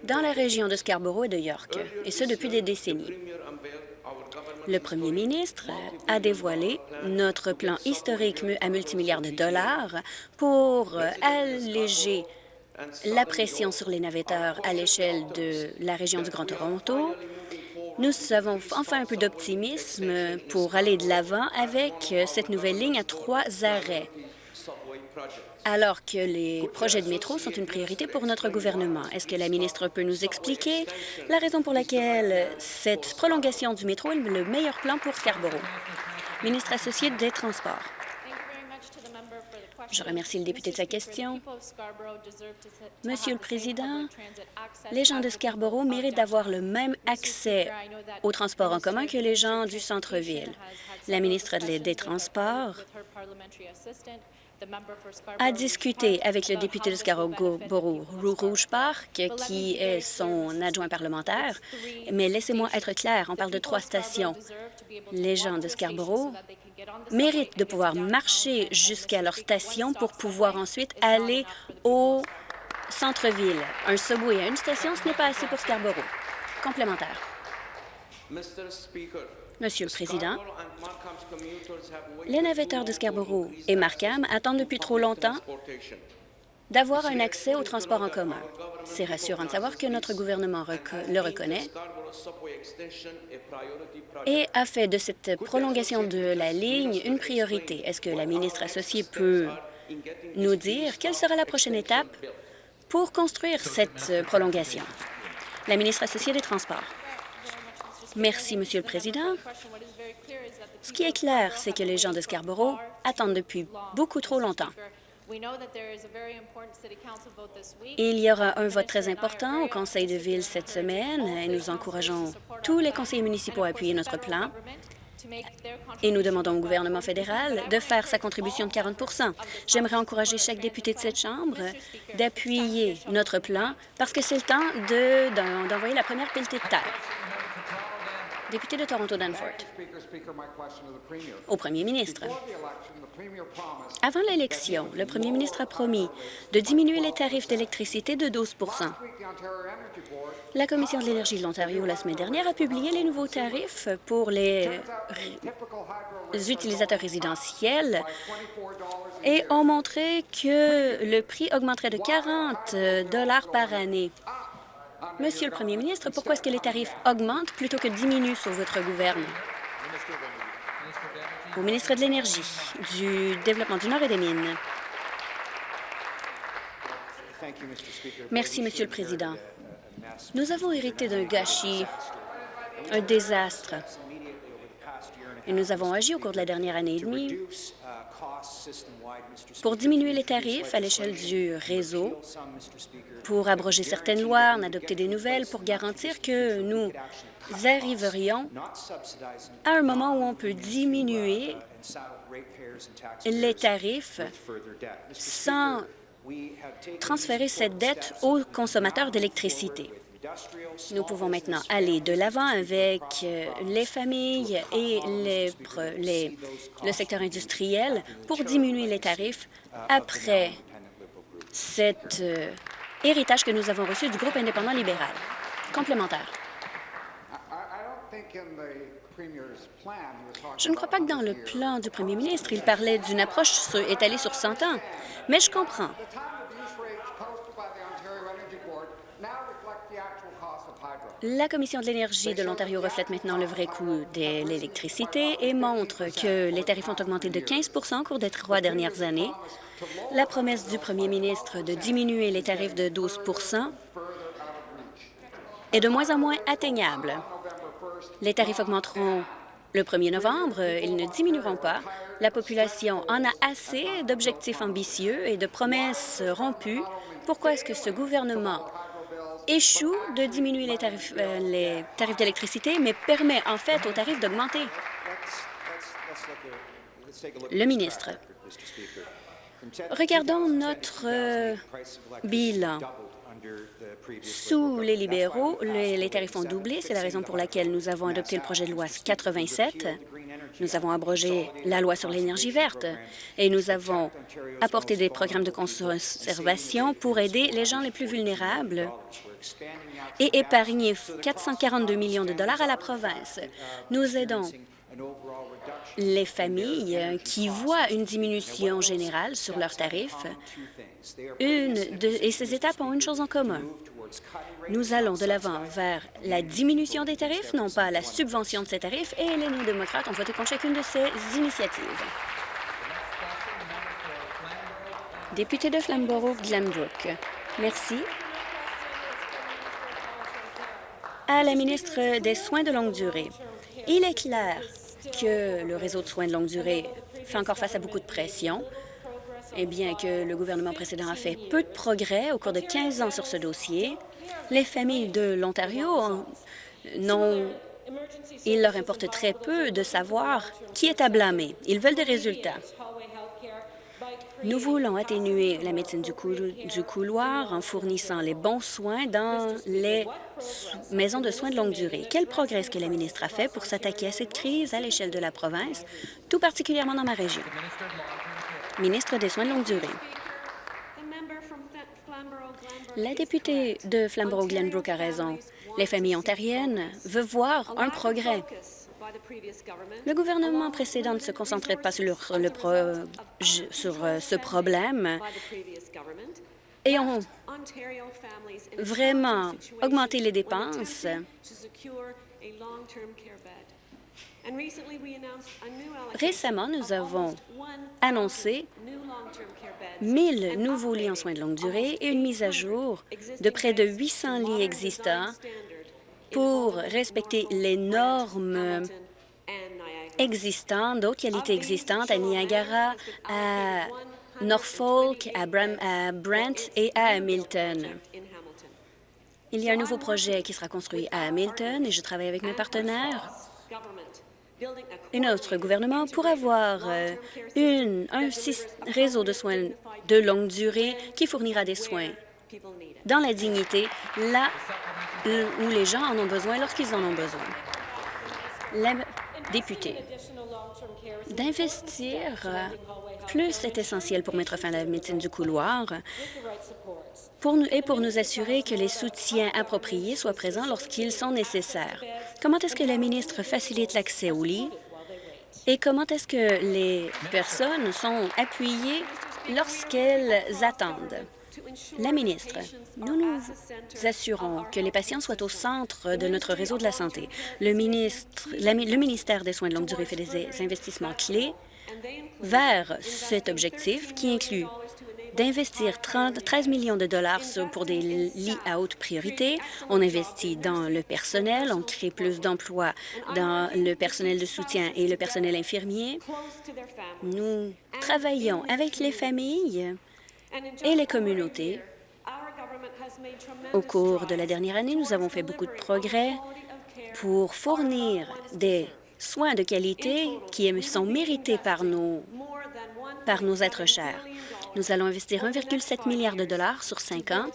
dans la région de Scarborough et de York, et ce depuis des décennies. Le premier ministre a dévoilé notre plan historique à multimilliards de dollars pour alléger la pression sur les navetteurs à l'échelle de la région du Grand Toronto. Nous avons enfin un peu d'optimisme pour aller de l'avant avec cette nouvelle ligne à trois arrêts alors que les projets de métro sont une priorité pour notre gouvernement. Est-ce que la ministre peut nous expliquer la raison pour laquelle cette prolongation du métro est le meilleur plan pour Scarborough? Ministre associé des Transports. Je remercie le député de sa question. Monsieur le Président, les gens de Scarborough méritent d'avoir le même accès aux transports en commun que les gens du centre-ville. La ministre des Transports a discuté avec le député de Scarborough, Rouge Park, qui est son adjoint parlementaire. Mais laissez-moi être clair, on parle de trois stations. Les gens de Scarborough méritent de pouvoir marcher jusqu'à leur station pour pouvoir ensuite aller au centre-ville. Un subway à une station, ce n'est pas assez pour Scarborough. Complémentaire. Monsieur le Président, les navetteurs de Scarborough et Markham attendent depuis trop longtemps d'avoir un accès au transport en commun. C'est rassurant de savoir que notre gouvernement le reconnaît et a fait de cette prolongation de la ligne une priorité. Est-ce que la ministre associée peut nous dire quelle sera la prochaine étape pour construire cette prolongation? La ministre associée des Transports. Merci, Monsieur le Président. Ce qui est clair, c'est que les gens de Scarborough attendent depuis beaucoup trop longtemps. Il y aura un vote très important au Conseil de ville cette semaine et nous encourageons tous les conseillers municipaux à appuyer notre plan et nous demandons au gouvernement fédéral de faire sa contribution de 40% J'aimerais encourager chaque député de cette Chambre d'appuyer notre plan parce que c'est le temps d'envoyer la première pelletée de terre. Député de Toronto-Danforth. Au premier ministre. Avant l'élection, le premier ministre a promis de diminuer les tarifs d'électricité de 12% La Commission de l'énergie de l'Ontario, la semaine dernière, a publié les nouveaux tarifs pour les utilisateurs résidentiels et ont montré que le prix augmenterait de 40 dollars par année. Monsieur le Premier ministre, pourquoi est-ce que les tarifs augmentent plutôt que diminuent sous votre gouvernement? Au ministre de l'Énergie, du Développement du Nord et des Mines. Merci, Monsieur le Président. Nous avons hérité d'un gâchis, un désastre. Et nous avons agi au cours de la dernière année et demie pour diminuer les tarifs à l'échelle du réseau, pour abroger certaines lois, en adopter des nouvelles, pour garantir que nous arriverions à un moment où on peut diminuer les tarifs sans transférer cette dette aux consommateurs d'électricité. Nous pouvons maintenant aller de l'avant avec euh, les familles et les, le secteur industriel pour diminuer les tarifs après cet euh, héritage que nous avons reçu du groupe indépendant libéral. Complémentaire. Je ne crois pas que dans le plan du premier ministre, il parlait d'une approche étalée sur 100 ans, mais je comprends. La Commission de l'énergie de l'Ontario reflète maintenant le vrai coût de l'électricité et montre que les tarifs ont augmenté de 15% au cours des trois dernières années. La promesse du premier ministre de diminuer les tarifs de 12% est de moins en moins atteignable. Les tarifs augmenteront le 1er novembre, ils ne diminueront pas. La population en a assez d'objectifs ambitieux et de promesses rompues. Pourquoi est-ce que ce gouvernement échoue de diminuer les tarifs, euh, les tarifs d'électricité, mais permet en fait aux tarifs d'augmenter. Le ministre. Regardons notre euh, bilan. Sous les libéraux, les, tarifs ont doublé. C'est la raison pour laquelle nous avons adopté le projet de loi 87. Nous avons abrogé la loi sur l'énergie verte et nous avons apporté des programmes de conservation pour aider les gens les plus vulnérables et épargner 442 millions de dollars à la province. Nous aidons les familles qui voient une diminution générale sur leurs tarifs. Et ces étapes ont une chose en commun. Nous allons de l'avant vers la diminution des tarifs, non pas la subvention de ces tarifs, et les néo-démocrates ont voté contre chacune de ces initiatives. Député de Flamborough-Glenbrook. Merci à la ministre des Soins de longue durée. Il est clair que le réseau de soins de longue durée fait encore face à beaucoup de pression, et bien que le gouvernement précédent a fait peu de progrès au cours de 15 ans sur ce dossier, les familles de l'Ontario n'ont il leur importe très peu de savoir qui est à blâmer. Ils veulent des résultats. Nous voulons atténuer la médecine du, couloir en fournissant les bons soins dans les maisons de soins de longue durée. Quel progrès est-ce que la ministre a fait pour s'attaquer à cette crise à l'échelle de la province, tout particulièrement dans ma région? Ministre des Soins de longue durée. La députée de Flamborough-Glenbrook a raison. Les familles ontariennes veulent voir un progrès. Le gouvernement précédent ne se concentrait pas sur, sur euh, ce problème et ont vraiment augmenté les dépenses. Récemment, nous avons annoncé 1000 nouveaux lits en soins de longue durée et une mise à jour de près de 800 lits existants pour respecter les normes existantes, d'autres qualités existantes à Niagara, à Norfolk, à, Brent et à Hamilton. Il y a un nouveau projet qui sera construit à Hamilton et je travaille avec mes partenaires notre gouvernement pour avoir euh, un réseau de soins de longue durée qui fournira des soins dans la dignité, là où les gens en ont besoin lorsqu'ils en ont besoin. La députée, d'investir euh, plus est essentiel pour mettre fin à la médecine du couloir et pour nous assurer que les soutiens appropriés soient présents lorsqu'ils sont nécessaires. Comment est-ce que la ministre facilite l'accès aux lits et comment est-ce que les personnes sont appuyées lorsqu'elles attendent? La ministre, nous nous assurons que les patients soient au centre de notre réseau de la santé. Le ministère des Soins de longue durée fait des investissements clés vers cet objectif qui inclut d'investir 13 millions de dollars pour des lits à haute priorité. On investit dans le personnel, on crée plus d'emplois dans le personnel de soutien et le personnel infirmier. Nous travaillons avec les familles et les communautés. Au cours de la dernière année, nous avons fait beaucoup de progrès pour fournir des soins de qualité qui sont mérités par nos, par nos êtres chers. Nous allons investir 1,7 milliard de dollars sur cinq ans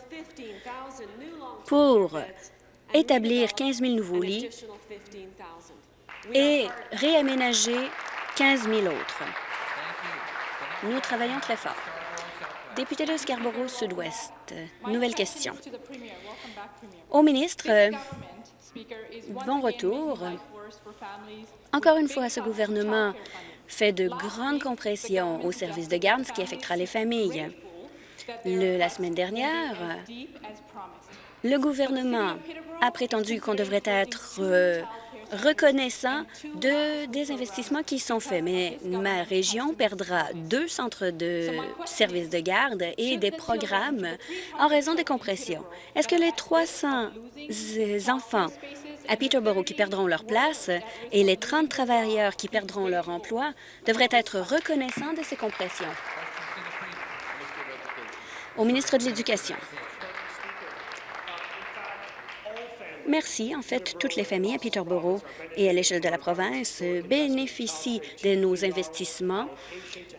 pour établir 15 000 nouveaux lits et réaménager 15 000 autres. Nous travaillons très fort. Député de Scarborough Sud-Ouest, nouvelle question. Au ministre, bon retour. Encore une fois, ce gouvernement fait de grandes compressions au service de garde, ce qui affectera les familles. la semaine dernière, le gouvernement a prétendu qu'on devrait être euh, reconnaissant de, des investissements qui sont faits, mais ma région perdra deux centres de services de garde et des programmes en raison des compressions. Est-ce que les 300 enfants à Peterborough qui perdront leur place et les 30 travailleurs qui perdront leur emploi devraient être reconnaissants de ces compressions. Au ministre de l'Éducation. Merci. En fait, toutes les familles à Peterborough et à l'échelle de la province bénéficient de nos investissements,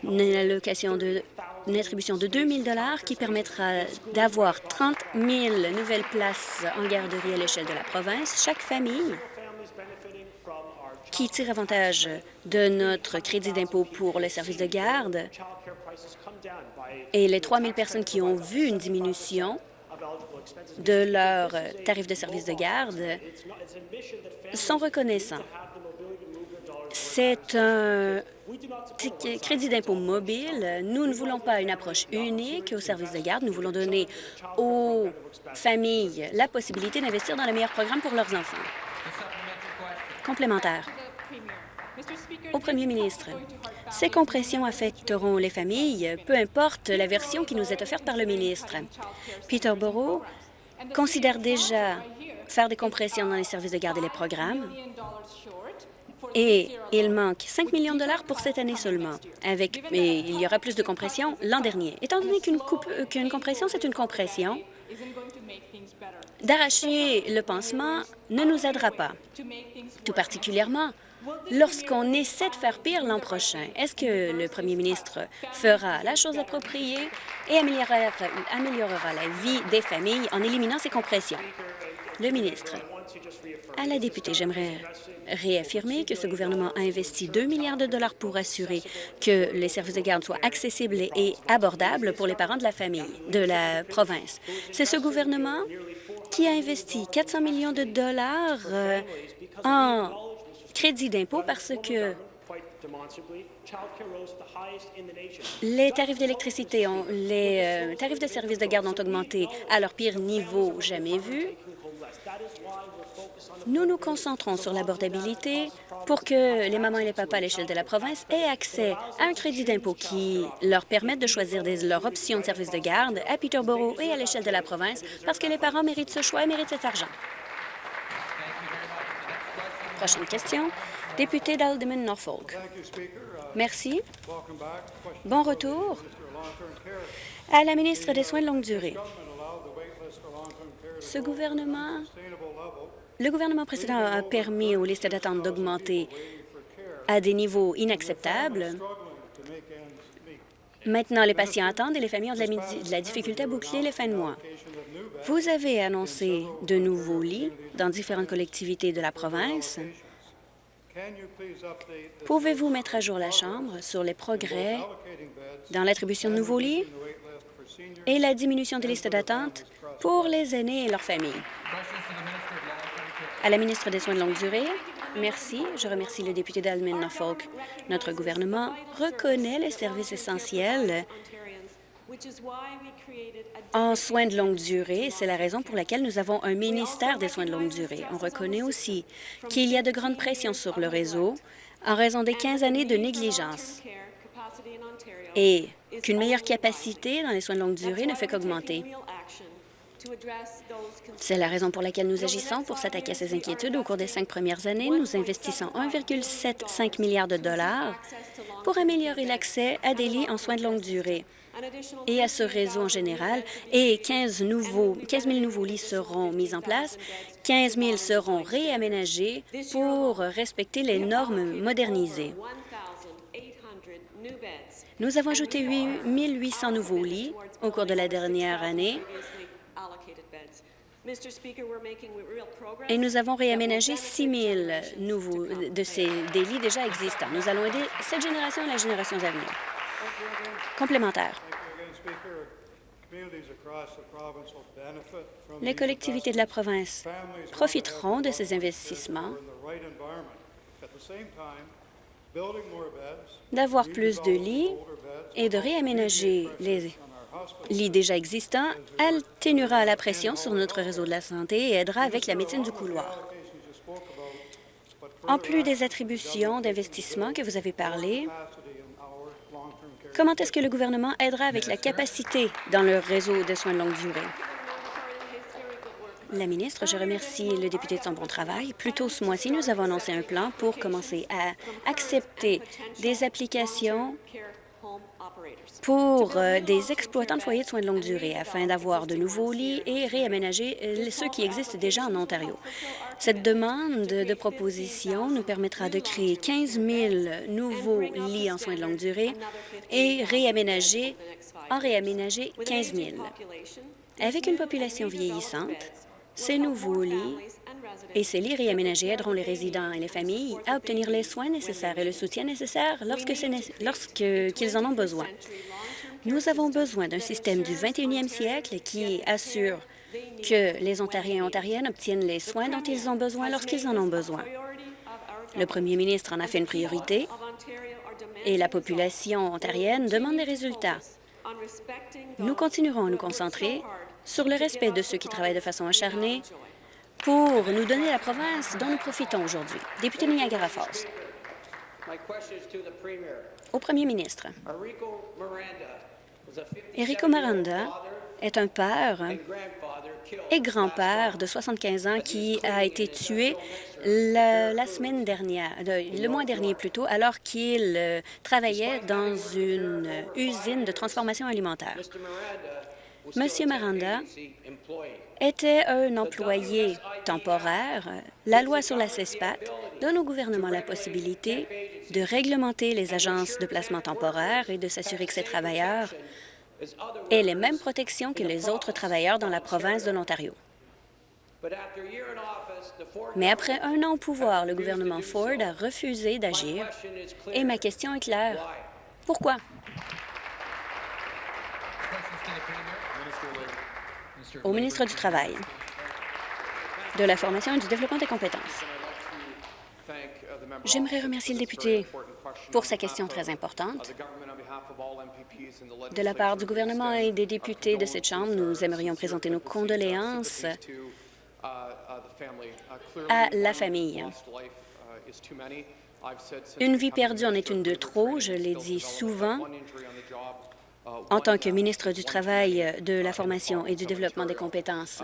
une allocation de attribution de 2 000 qui permettra d'avoir 30 000 nouvelles places en garderie à l'échelle de la province. Chaque famille qui tire avantage de notre crédit d'impôt pour les services de garde et les 3 000 personnes qui ont vu une diminution de leur tarif de service de garde sont reconnaissants. C'est un crédit d'impôt mobile. Nous ne voulons pas une approche unique au service de garde. Nous voulons donner aux familles la possibilité d'investir dans le meilleur programme pour leurs enfants. Complémentaire. Au premier ministre, ces compressions affecteront les familles, peu importe la version qui nous est offerte par le ministre. Peterborough considère déjà faire des compressions dans les services de garde et les programmes et il manque 5 millions de dollars pour cette année seulement. Avec, et il y aura plus de compression l'an dernier. Étant donné qu'une qu'une compression, c'est une compression, d'arracher le pansement ne nous aidera pas, tout particulièrement lorsqu'on essaie de faire pire l'an prochain. Est-ce que le premier ministre fera la chose appropriée et améliorera, la vie des familles en éliminant ces compressions? Le ministre. À la députée, j'aimerais réaffirmer que ce gouvernement a investi 2 milliards de dollars pour assurer que les services de garde soient accessibles et abordables pour les parents de la famille, de la province. C'est ce gouvernement qui a investi 400 millions de dollars euh, en crédit d'impôt parce que les tarifs d'électricité, les euh, tarifs de services de garde ont augmenté à leur pire niveau jamais vu. Nous nous concentrons sur l'abordabilité pour que les mamans et les papas à l'échelle de la province aient accès à un crédit d'impôt qui leur permette de choisir des, leur option de service de garde à Peterborough et à l'échelle de la province parce que les parents méritent ce choix et méritent cet argent. Prochaine question. Député d'Alderman Norfolk. Merci. Bon retour. À la ministre des Soins de longue durée. Ce gouvernement le gouvernement précédent a permis aux listes d'attente d'augmenter à des niveaux inacceptables. Maintenant, les patients attendent et les familles ont de la, difficulté à boucler les fins de mois. Vous avez annoncé de nouveaux lits dans différentes collectivités de la province. Pouvez-vous mettre à jour la Chambre sur les progrès dans l'attribution de nouveaux lits et la diminution des listes d'attente pour les aînés et leurs familles? À la ministre des Soins de longue durée, merci. Je remercie le député d'Almin Norfolk. Notre gouvernement reconnaît les services essentiels en soins de longue durée. C'est la raison pour laquelle nous avons un ministère des soins de longue durée. On reconnaît aussi qu'il y a de grandes pressions sur le réseau en raison des 15 années de négligence et qu'une meilleure capacité dans les soins de longue durée ne fait qu'augmenter. C'est la raison pour laquelle nous agissons pour s'attaquer à ces inquiétudes. Au cours des cinq premières années, nous investissons 1,75 milliard de dollars pour améliorer l'accès à des lits en soins de longue durée et à ce réseau en général, et 15, nouveaux, 15 000 nouveaux lits seront mis en place, 15 000 seront réaménagés pour respecter les normes modernisées. Nous avons ajouté 8 800 nouveaux lits au cours de la dernière année et nous avons réaménagé 6 000 nouveaux de ces des lits déjà existants. Nous allons aider cette génération et la génération à venir. Complémentaire. Les collectivités de la province profiteront de ces investissements. d'avoir plus de lits et de réaménager les lits déjà existants atténuera la pression sur notre réseau de la santé et aidera avec la médecine du couloir. En plus des attributions d'investissement que vous avez parlé, comment est-ce que le gouvernement aidera avec la capacité dans le réseau de soins de longue durée? La ministre, je remercie le député de son bon travail. Plus tôt ce mois-ci, nous avons annoncé un plan pour commencer à accepter des applications pour euh, des exploitants de foyers de soins de longue durée afin d'avoir de nouveaux lits et réaménager euh, ceux qui existent déjà en Ontario? Cette demande de proposition nous permettra de créer 15 000 nouveaux lits en soins de longue durée et réaménager, en réaménager 15 000. Avec une population vieillissante, ces nouveaux lits et ces lits réaménagés aideront les résidents et les familles à obtenir les soins nécessaires et le soutien nécessaire lorsqu'ils en ont besoin. Nous avons besoin d'un système du 21e siècle qui assure que les Ontariens et Ontariennes obtiennent les soins dont ils ont besoin lorsqu'ils en ont besoin. Le premier ministre en a fait une priorité et la population ontarienne demande des résultats. Nous continuerons à nous concentrer sur le respect de ceux qui travaillent de façon acharnée pour nous donner la province dont nous profitons aujourd'hui. Député Niagara Falls. Au premier ministre. Enrico Miranda est un père et grand-père de 75 ans qui a été tué la, semaine dernière, le mois dernier plutôt, alors qu'il euh, travaillait dans une usine de transformation alimentaire. Monsieur Miranda était un employé temporaire. La loi sur la CESPAT donne au gouvernement la possibilité de réglementer les agences de placement temporaire et de s'assurer que ces travailleurs aient les mêmes protections que les autres travailleurs dans la province de l'Ontario. Mais après un an au pouvoir, le gouvernement Ford a refusé d'agir et ma question est claire. Pourquoi? Au ministre du Travail, de la formation et du développement des compétences. J'aimerais remercier le député pour sa question très importante. De la part du gouvernement et des députés de cette Chambre, nous aimerions présenter nos condoléances à la famille. Une vie perdue en est une de trop, je l'ai dit souvent. En tant que ministre du Travail, de la Formation et du Développement des compétences,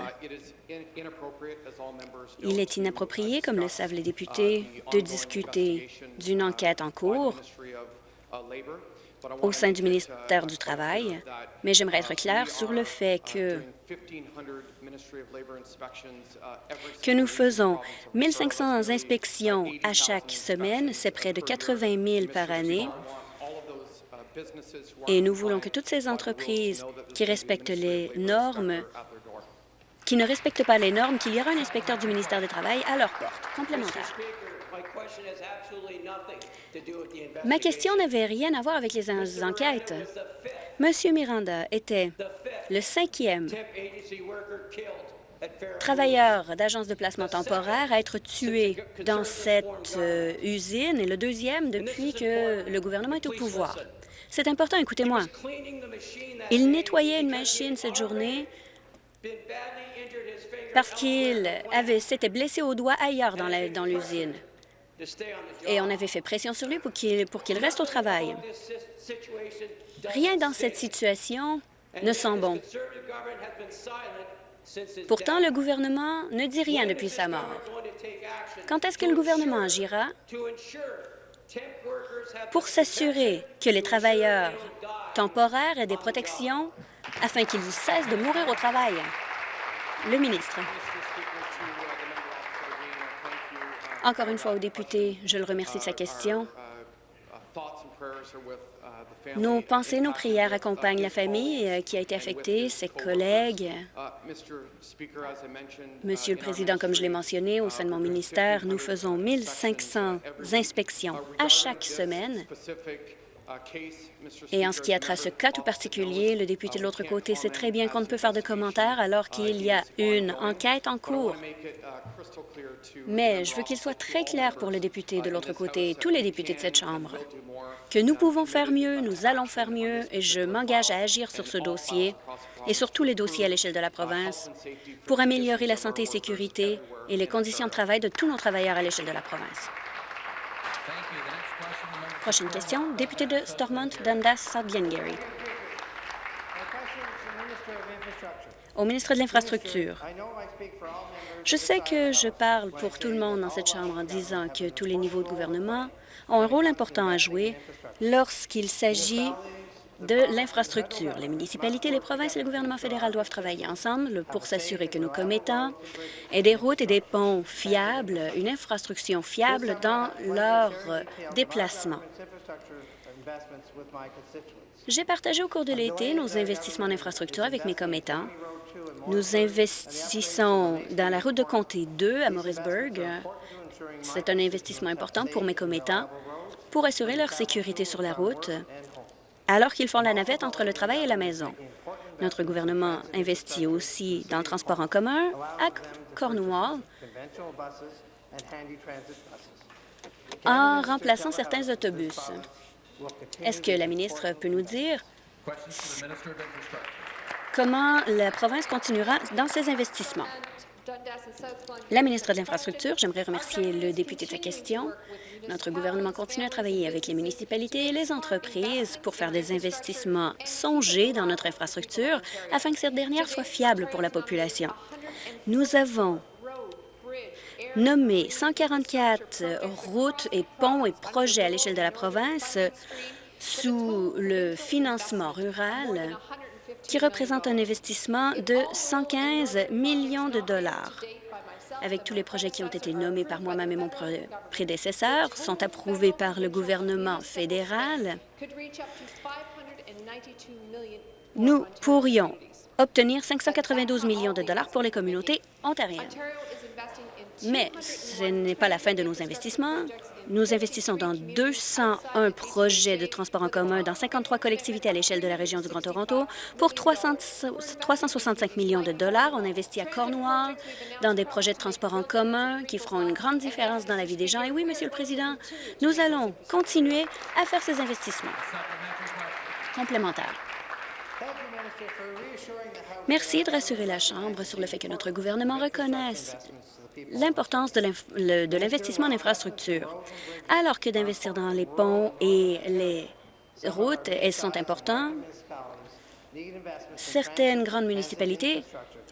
il est inapproprié, comme le savent les députés, de discuter d'une enquête en cours au sein du ministère du Travail, mais j'aimerais être clair sur le fait que, que nous faisons 1 500 inspections à chaque semaine, c'est près de 80 000 par année, et nous voulons que toutes ces entreprises qui respectent les normes, qui ne respectent pas les normes, qu'il y aura un inspecteur du ministère du Travail à leur porte. Complémentaire. Ma question n'avait rien à voir avec les enquêtes. Monsieur Miranda était le cinquième travailleurs d'agences de placement temporaire à être tués dans cette euh, usine et le deuxième depuis que le gouvernement est au pouvoir. C'est important, écoutez-moi. Il nettoyait une machine cette journée parce qu'il s'était blessé au doigt ailleurs dans l'usine. Et on avait fait pression sur lui pour qu'il reste au travail. Rien dans cette situation ne sent bon. Pourtant, le gouvernement ne dit rien depuis sa mort. Quand est-ce que le gouvernement agira? Pour s'assurer que les travailleurs temporaires aient des protections afin qu'ils cessent de mourir au travail? Le ministre. Encore une fois au député, je le remercie de sa question. Nos pensées, nos prières accompagnent la famille euh, qui a été affectée, ses collègues. Monsieur le Président, comme je l'ai mentionné, au sein de mon ministère, nous faisons 1500 inspections à chaque semaine et en ce qui a trait ce cas tout particulier, le député de l'autre côté sait très bien qu'on ne peut faire de commentaires alors qu'il y a une enquête en cours. Mais je veux qu'il soit très clair pour le député de l'autre côté et tous les députés de cette Chambre que nous pouvons faire mieux, nous allons faire mieux, et je m'engage à agir sur ce dossier et sur tous les dossiers à l'échelle de la province pour améliorer la santé et sécurité et les conditions de travail de tous nos travailleurs à l'échelle de la province. Prochaine question, député de Stormont, Dundas, South Glengarry. Au ministre de l'Infrastructure. Je sais que je parle pour tout le monde dans cette Chambre en disant que tous les niveaux de gouvernement ont un rôle important à jouer lorsqu'il s'agit de l'infrastructure. Les municipalités, les provinces et le gouvernement fédéral doivent travailler ensemble pour s'assurer que nos commettants aient des routes et des ponts fiables, une infrastructure fiable dans leur déplacement. J'ai partagé au cours de l'été nos investissements en infrastructure avec mes commettants. Nous investissons dans la route de Comté 2 à Morrisburg. C'est un investissement important pour mes commettants pour assurer leur sécurité sur la route alors qu'ils font la navette entre le travail et la maison. Notre gouvernement investit aussi dans le transport en commun à Cornwall en remplaçant certains autobus. Est-ce que la ministre peut nous dire comment la province continuera dans ses investissements? La ministre de l'Infrastructure, j'aimerais remercier le député de sa question. Notre gouvernement continue à travailler avec les municipalités et les entreprises pour faire des investissements songés dans notre infrastructure afin que cette dernière soit fiable pour la population. Nous avons nommé 144 routes et ponts et projets à l'échelle de la province sous le financement rural qui représente un investissement de 115 millions de dollars. Avec tous les projets qui ont été nommés par moi-même et mon prédécesseur, sont approuvés par le gouvernement fédéral, nous pourrions obtenir 592 millions de dollars pour les communautés ontariennes. Mais ce n'est pas la fin de nos investissements. Nous investissons dans 201 projets de transport en commun dans 53 collectivités à l'échelle de la région du Grand Toronto pour 365 millions de dollars. On investit à Cornwall dans des projets de transport en commun qui feront une grande différence dans la vie des gens. Et oui, Monsieur le Président, nous allons continuer à faire ces investissements complémentaires. Merci de rassurer la Chambre sur le fait que notre gouvernement reconnaisse l'importance de l'investissement en infrastructure. Alors que d'investir dans les ponts et les routes, elles sont importantes, certaines grandes municipalités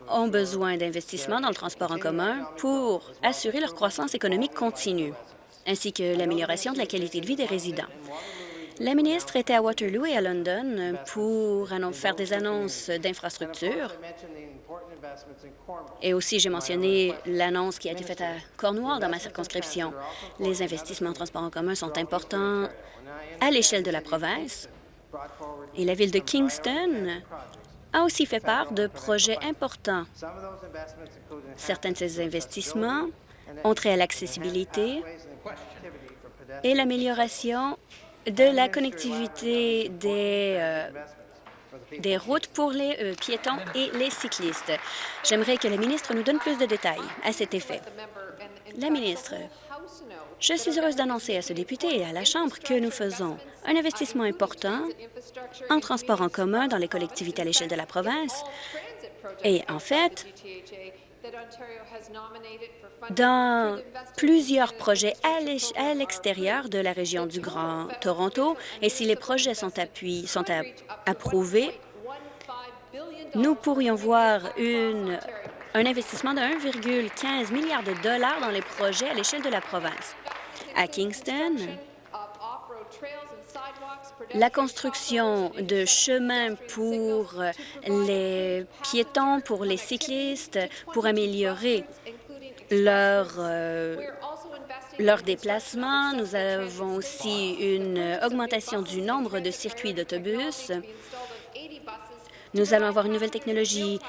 ont besoin d'investissements dans le transport en commun pour assurer leur croissance économique continue, ainsi que l'amélioration de la qualité de vie des résidents. La ministre était à Waterloo et à London pour faire des annonces d'infrastructures et aussi, j'ai mentionné l'annonce qui a été faite à Cornwall dans ma circonscription. Les investissements en transport en commun sont importants à l'échelle de la province et la ville de Kingston a aussi fait part de projets importants. Certains de ces investissements ont trait à l'accessibilité et l'amélioration de la connectivité des, euh, des routes pour les euh, piétons et les cyclistes. J'aimerais que la ministre nous donne plus de détails à cet effet. La ministre, je suis heureuse d'annoncer à ce député et à la Chambre que nous faisons un investissement important en transport en commun dans les collectivités à l'échelle de la province. Et en fait, dans plusieurs projets à l'extérieur de la région du Grand Toronto. Et si les projets sont, sont approuvés, nous pourrions voir une, un investissement de 1,15 milliard de dollars dans les projets à l'échelle de la province. À Kingston, la construction de chemins pour les piétons, pour les cyclistes, pour améliorer leur, euh, leur déplacement. Nous avons aussi une augmentation du nombre de circuits d'autobus. Nous allons avoir une nouvelle technologie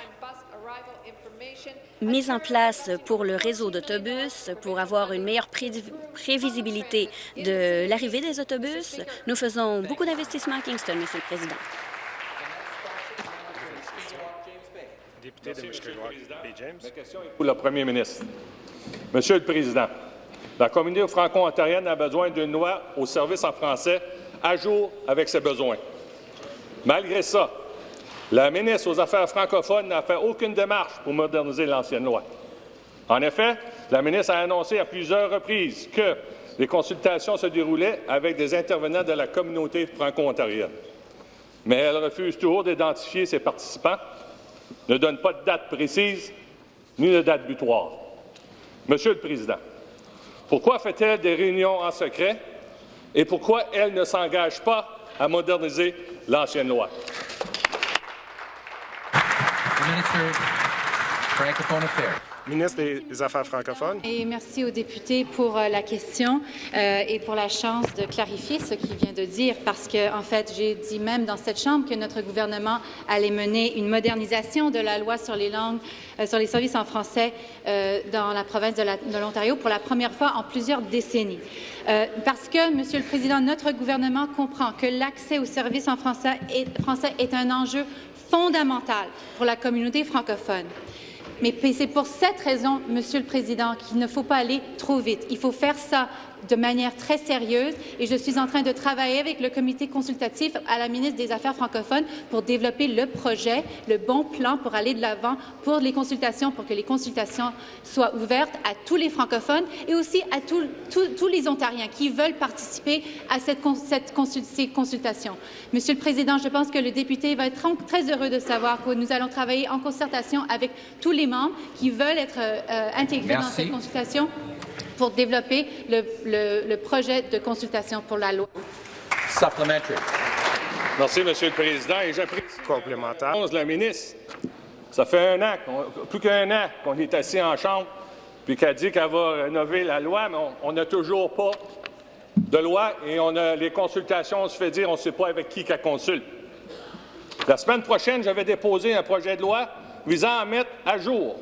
mise en place pour le réseau d'autobus, pour avoir une meilleure prévisibilité de l'arrivée des autobus. Nous faisons beaucoup d'investissements à Kingston, Monsieur le Président. Pour le Premier ministre. Monsieur le Président, la communauté franco-ontarienne a besoin d'une loi au service en français à jour avec ses besoins. Malgré ça, la ministre aux Affaires francophones n'a fait aucune démarche pour moderniser l'ancienne loi. En effet, la ministre a annoncé à plusieurs reprises que les consultations se déroulaient avec des intervenants de la communauté franco-ontarienne. Mais elle refuse toujours d'identifier ses participants, ne donne pas de date précise ni de date butoir. Monsieur le Président, pourquoi fait-elle des réunions en secret et pourquoi elle ne s'engage pas à moderniser l'ancienne loi? Ministre des Affaires francophones. Et merci aux députés pour euh, la question euh, et pour la chance de clarifier ce qu'il vient de dire, parce que, en fait, j'ai dit même dans cette Chambre que notre gouvernement allait mener une modernisation de la loi sur les langues, euh, sur les services en français dans la province de l'Ontario pour la première fois en plusieurs décennies. parce que, Monsieur le Président, notre gouvernement comprend que l'accès aux services en français est, français est un enjeu fondamental pour la communauté francophone. Mais c'est pour cette raison, Monsieur le Président, qu'il ne faut pas aller trop vite. Il faut faire ça de manière très sérieuse et je suis en train de travailler avec le comité consultatif à la ministre des Affaires francophones pour développer le projet, le bon plan pour aller de l'avant pour les consultations, pour que les consultations soient ouvertes à tous les francophones et aussi à tous les Ontariens qui veulent participer à cette, cette ces consultations. Monsieur le Président, je pense que le député va être très heureux de savoir que nous allons travailler en concertation avec tous les membres qui veulent être euh, intégrés dans cette consultation pour développer le, projet de consultation pour la loi. Supplementary. Merci, Monsieur le Président. Et j'apprécie complémentaire. La ministre, ça fait un an, plus qu'un an qu'on est assis en chambre, puis qu'elle dit qu'elle va rénover la loi, mais on n'a toujours pas de loi et on a les consultations, on se fait dire, on ne sait pas avec qui qu'elle consulte. La semaine prochaine, je vais déposer un projet de loi visant à mettre à jour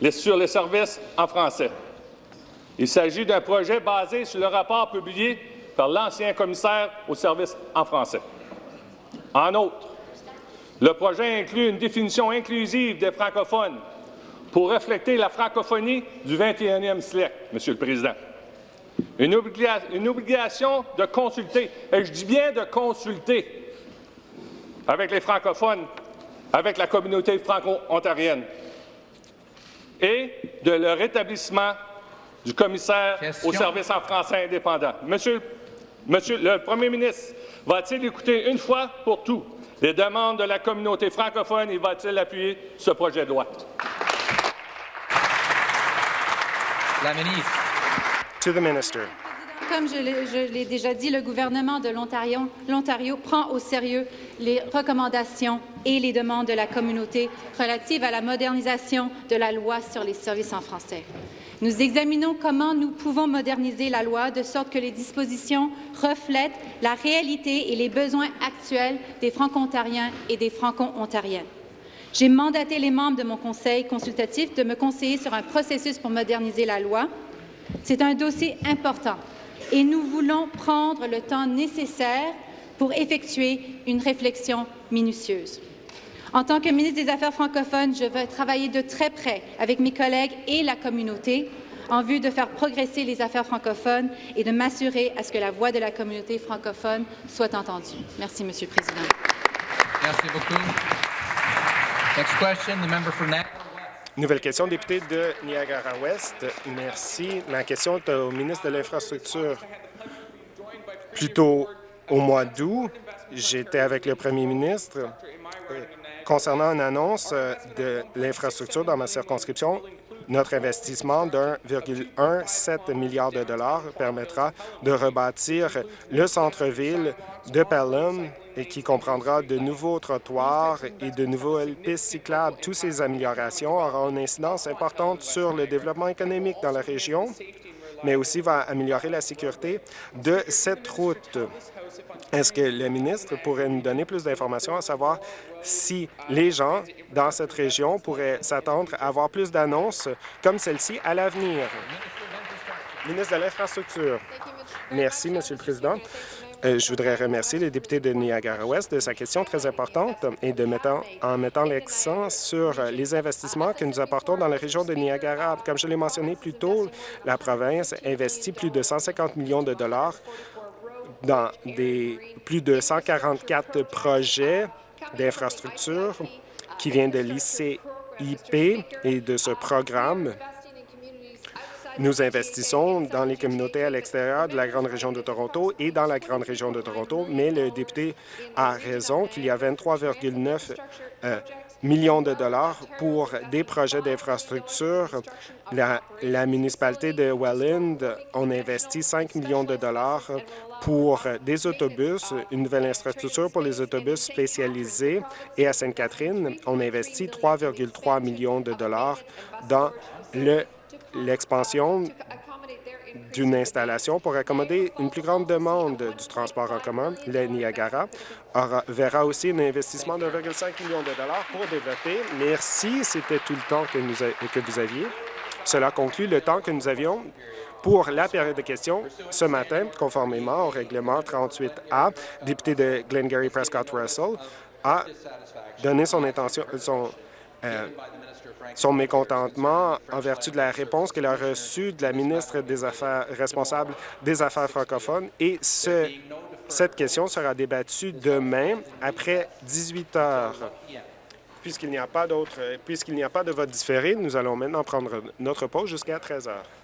les, sur les services en français. Il s'agit d'un projet basé sur le rapport publié par l'ancien commissaire au service en français. En outre, le projet inclut une définition inclusive des francophones pour refléter la francophonie du 21e siècle, Monsieur le Président. Une, une obligation de consulter, et je dis bien de consulter, avec les francophones, avec la communauté franco-ontarienne, et de leur établissement du commissaire au service en français indépendant. Monsieur, Monsieur le Premier ministre va-t-il écouter une fois pour tout? Les demandes de la communauté francophone et va-t-il appuyer ce projet de loi? La ministre. To the minister. Comme je l'ai déjà dit, le gouvernement de l'Ontario prend au sérieux les recommandations et les demandes de la communauté relatives à la modernisation de la loi sur les services en français. Nous examinons comment nous pouvons moderniser la loi de sorte que les dispositions reflètent la réalité et les besoins actuels des Franco-Ontariens et des Franco-Ontariennes. J'ai mandaté les membres de mon conseil consultatif de me conseiller sur un processus pour moderniser la loi. C'est un dossier important et nous voulons prendre le temps nécessaire pour effectuer une réflexion minutieuse. En tant que ministre des Affaires francophones, je vais travailler de très près avec mes collègues et la communauté en vue de faire progresser les affaires francophones et de m'assurer à ce que la voix de la communauté francophone soit entendue. Merci, Monsieur le Président. Merci beaucoup. Next question, the member for Nouvelle question, député de Niagara-Ouest. Merci. Ma question est au ministre de l'Infrastructure. Plutôt au mois d'août, j'étais avec le premier ministre euh, concernant une annonce euh, de l'infrastructure dans ma circonscription notre investissement d'1,17 milliard de dollars permettra de rebâtir le centre-ville de Pelham et qui comprendra de nouveaux trottoirs et de nouvelles pistes cyclables. Toutes ces améliorations auront une incidence importante sur le développement économique dans la région, mais aussi va améliorer la sécurité de cette route. Est-ce que le ministre pourrait nous donner plus d'informations à savoir si les gens dans cette région pourraient s'attendre à avoir plus d'annonces comme celle-ci à l'avenir? Ministre de l'Infrastructure. Merci, Monsieur le Président. Euh, je voudrais remercier le député de Niagara-Ouest de sa question très importante et de mettant, en mettant l'accent sur les investissements que nous apportons dans la région de Niagara. Comme je l'ai mentionné plus tôt, la province investit plus de 150 millions de dollars dans des plus de 144 projets d'infrastructure qui viennent de l'ICIP et de ce programme. Nous investissons dans les communautés à l'extérieur de la grande région de Toronto et dans la grande région de Toronto, mais le député a raison qu'il y a 23,9 millions de dollars pour des projets d'infrastructure. La, la, municipalité de Welland, on investit 5 millions de dollars pour des autobus, une nouvelle infrastructure pour les autobus spécialisés. Et à Sainte-Catherine, on investit 3,3 millions de dollars dans l'expansion d'une installation pour accommoder une plus grande demande du transport en commun. Le Niagara verra aussi un investissement de 1,5 million de dollars pour développer. Merci, c'était tout le temps que, nous que vous aviez. Cela conclut le temps que nous avions pour la période de questions ce matin, conformément au règlement 38A. Député de Glengarry Prescott Russell a donné son intention, son, euh, son mécontentement en vertu de la réponse qu'elle a reçue de la ministre des Affaires responsable des Affaires francophones et ce, cette question sera débattue demain après 18 heures. Puisqu'il n'y a pas d'autre, puisqu'il n'y a pas de vote différé, nous allons maintenant prendre notre pause jusqu'à 13 heures.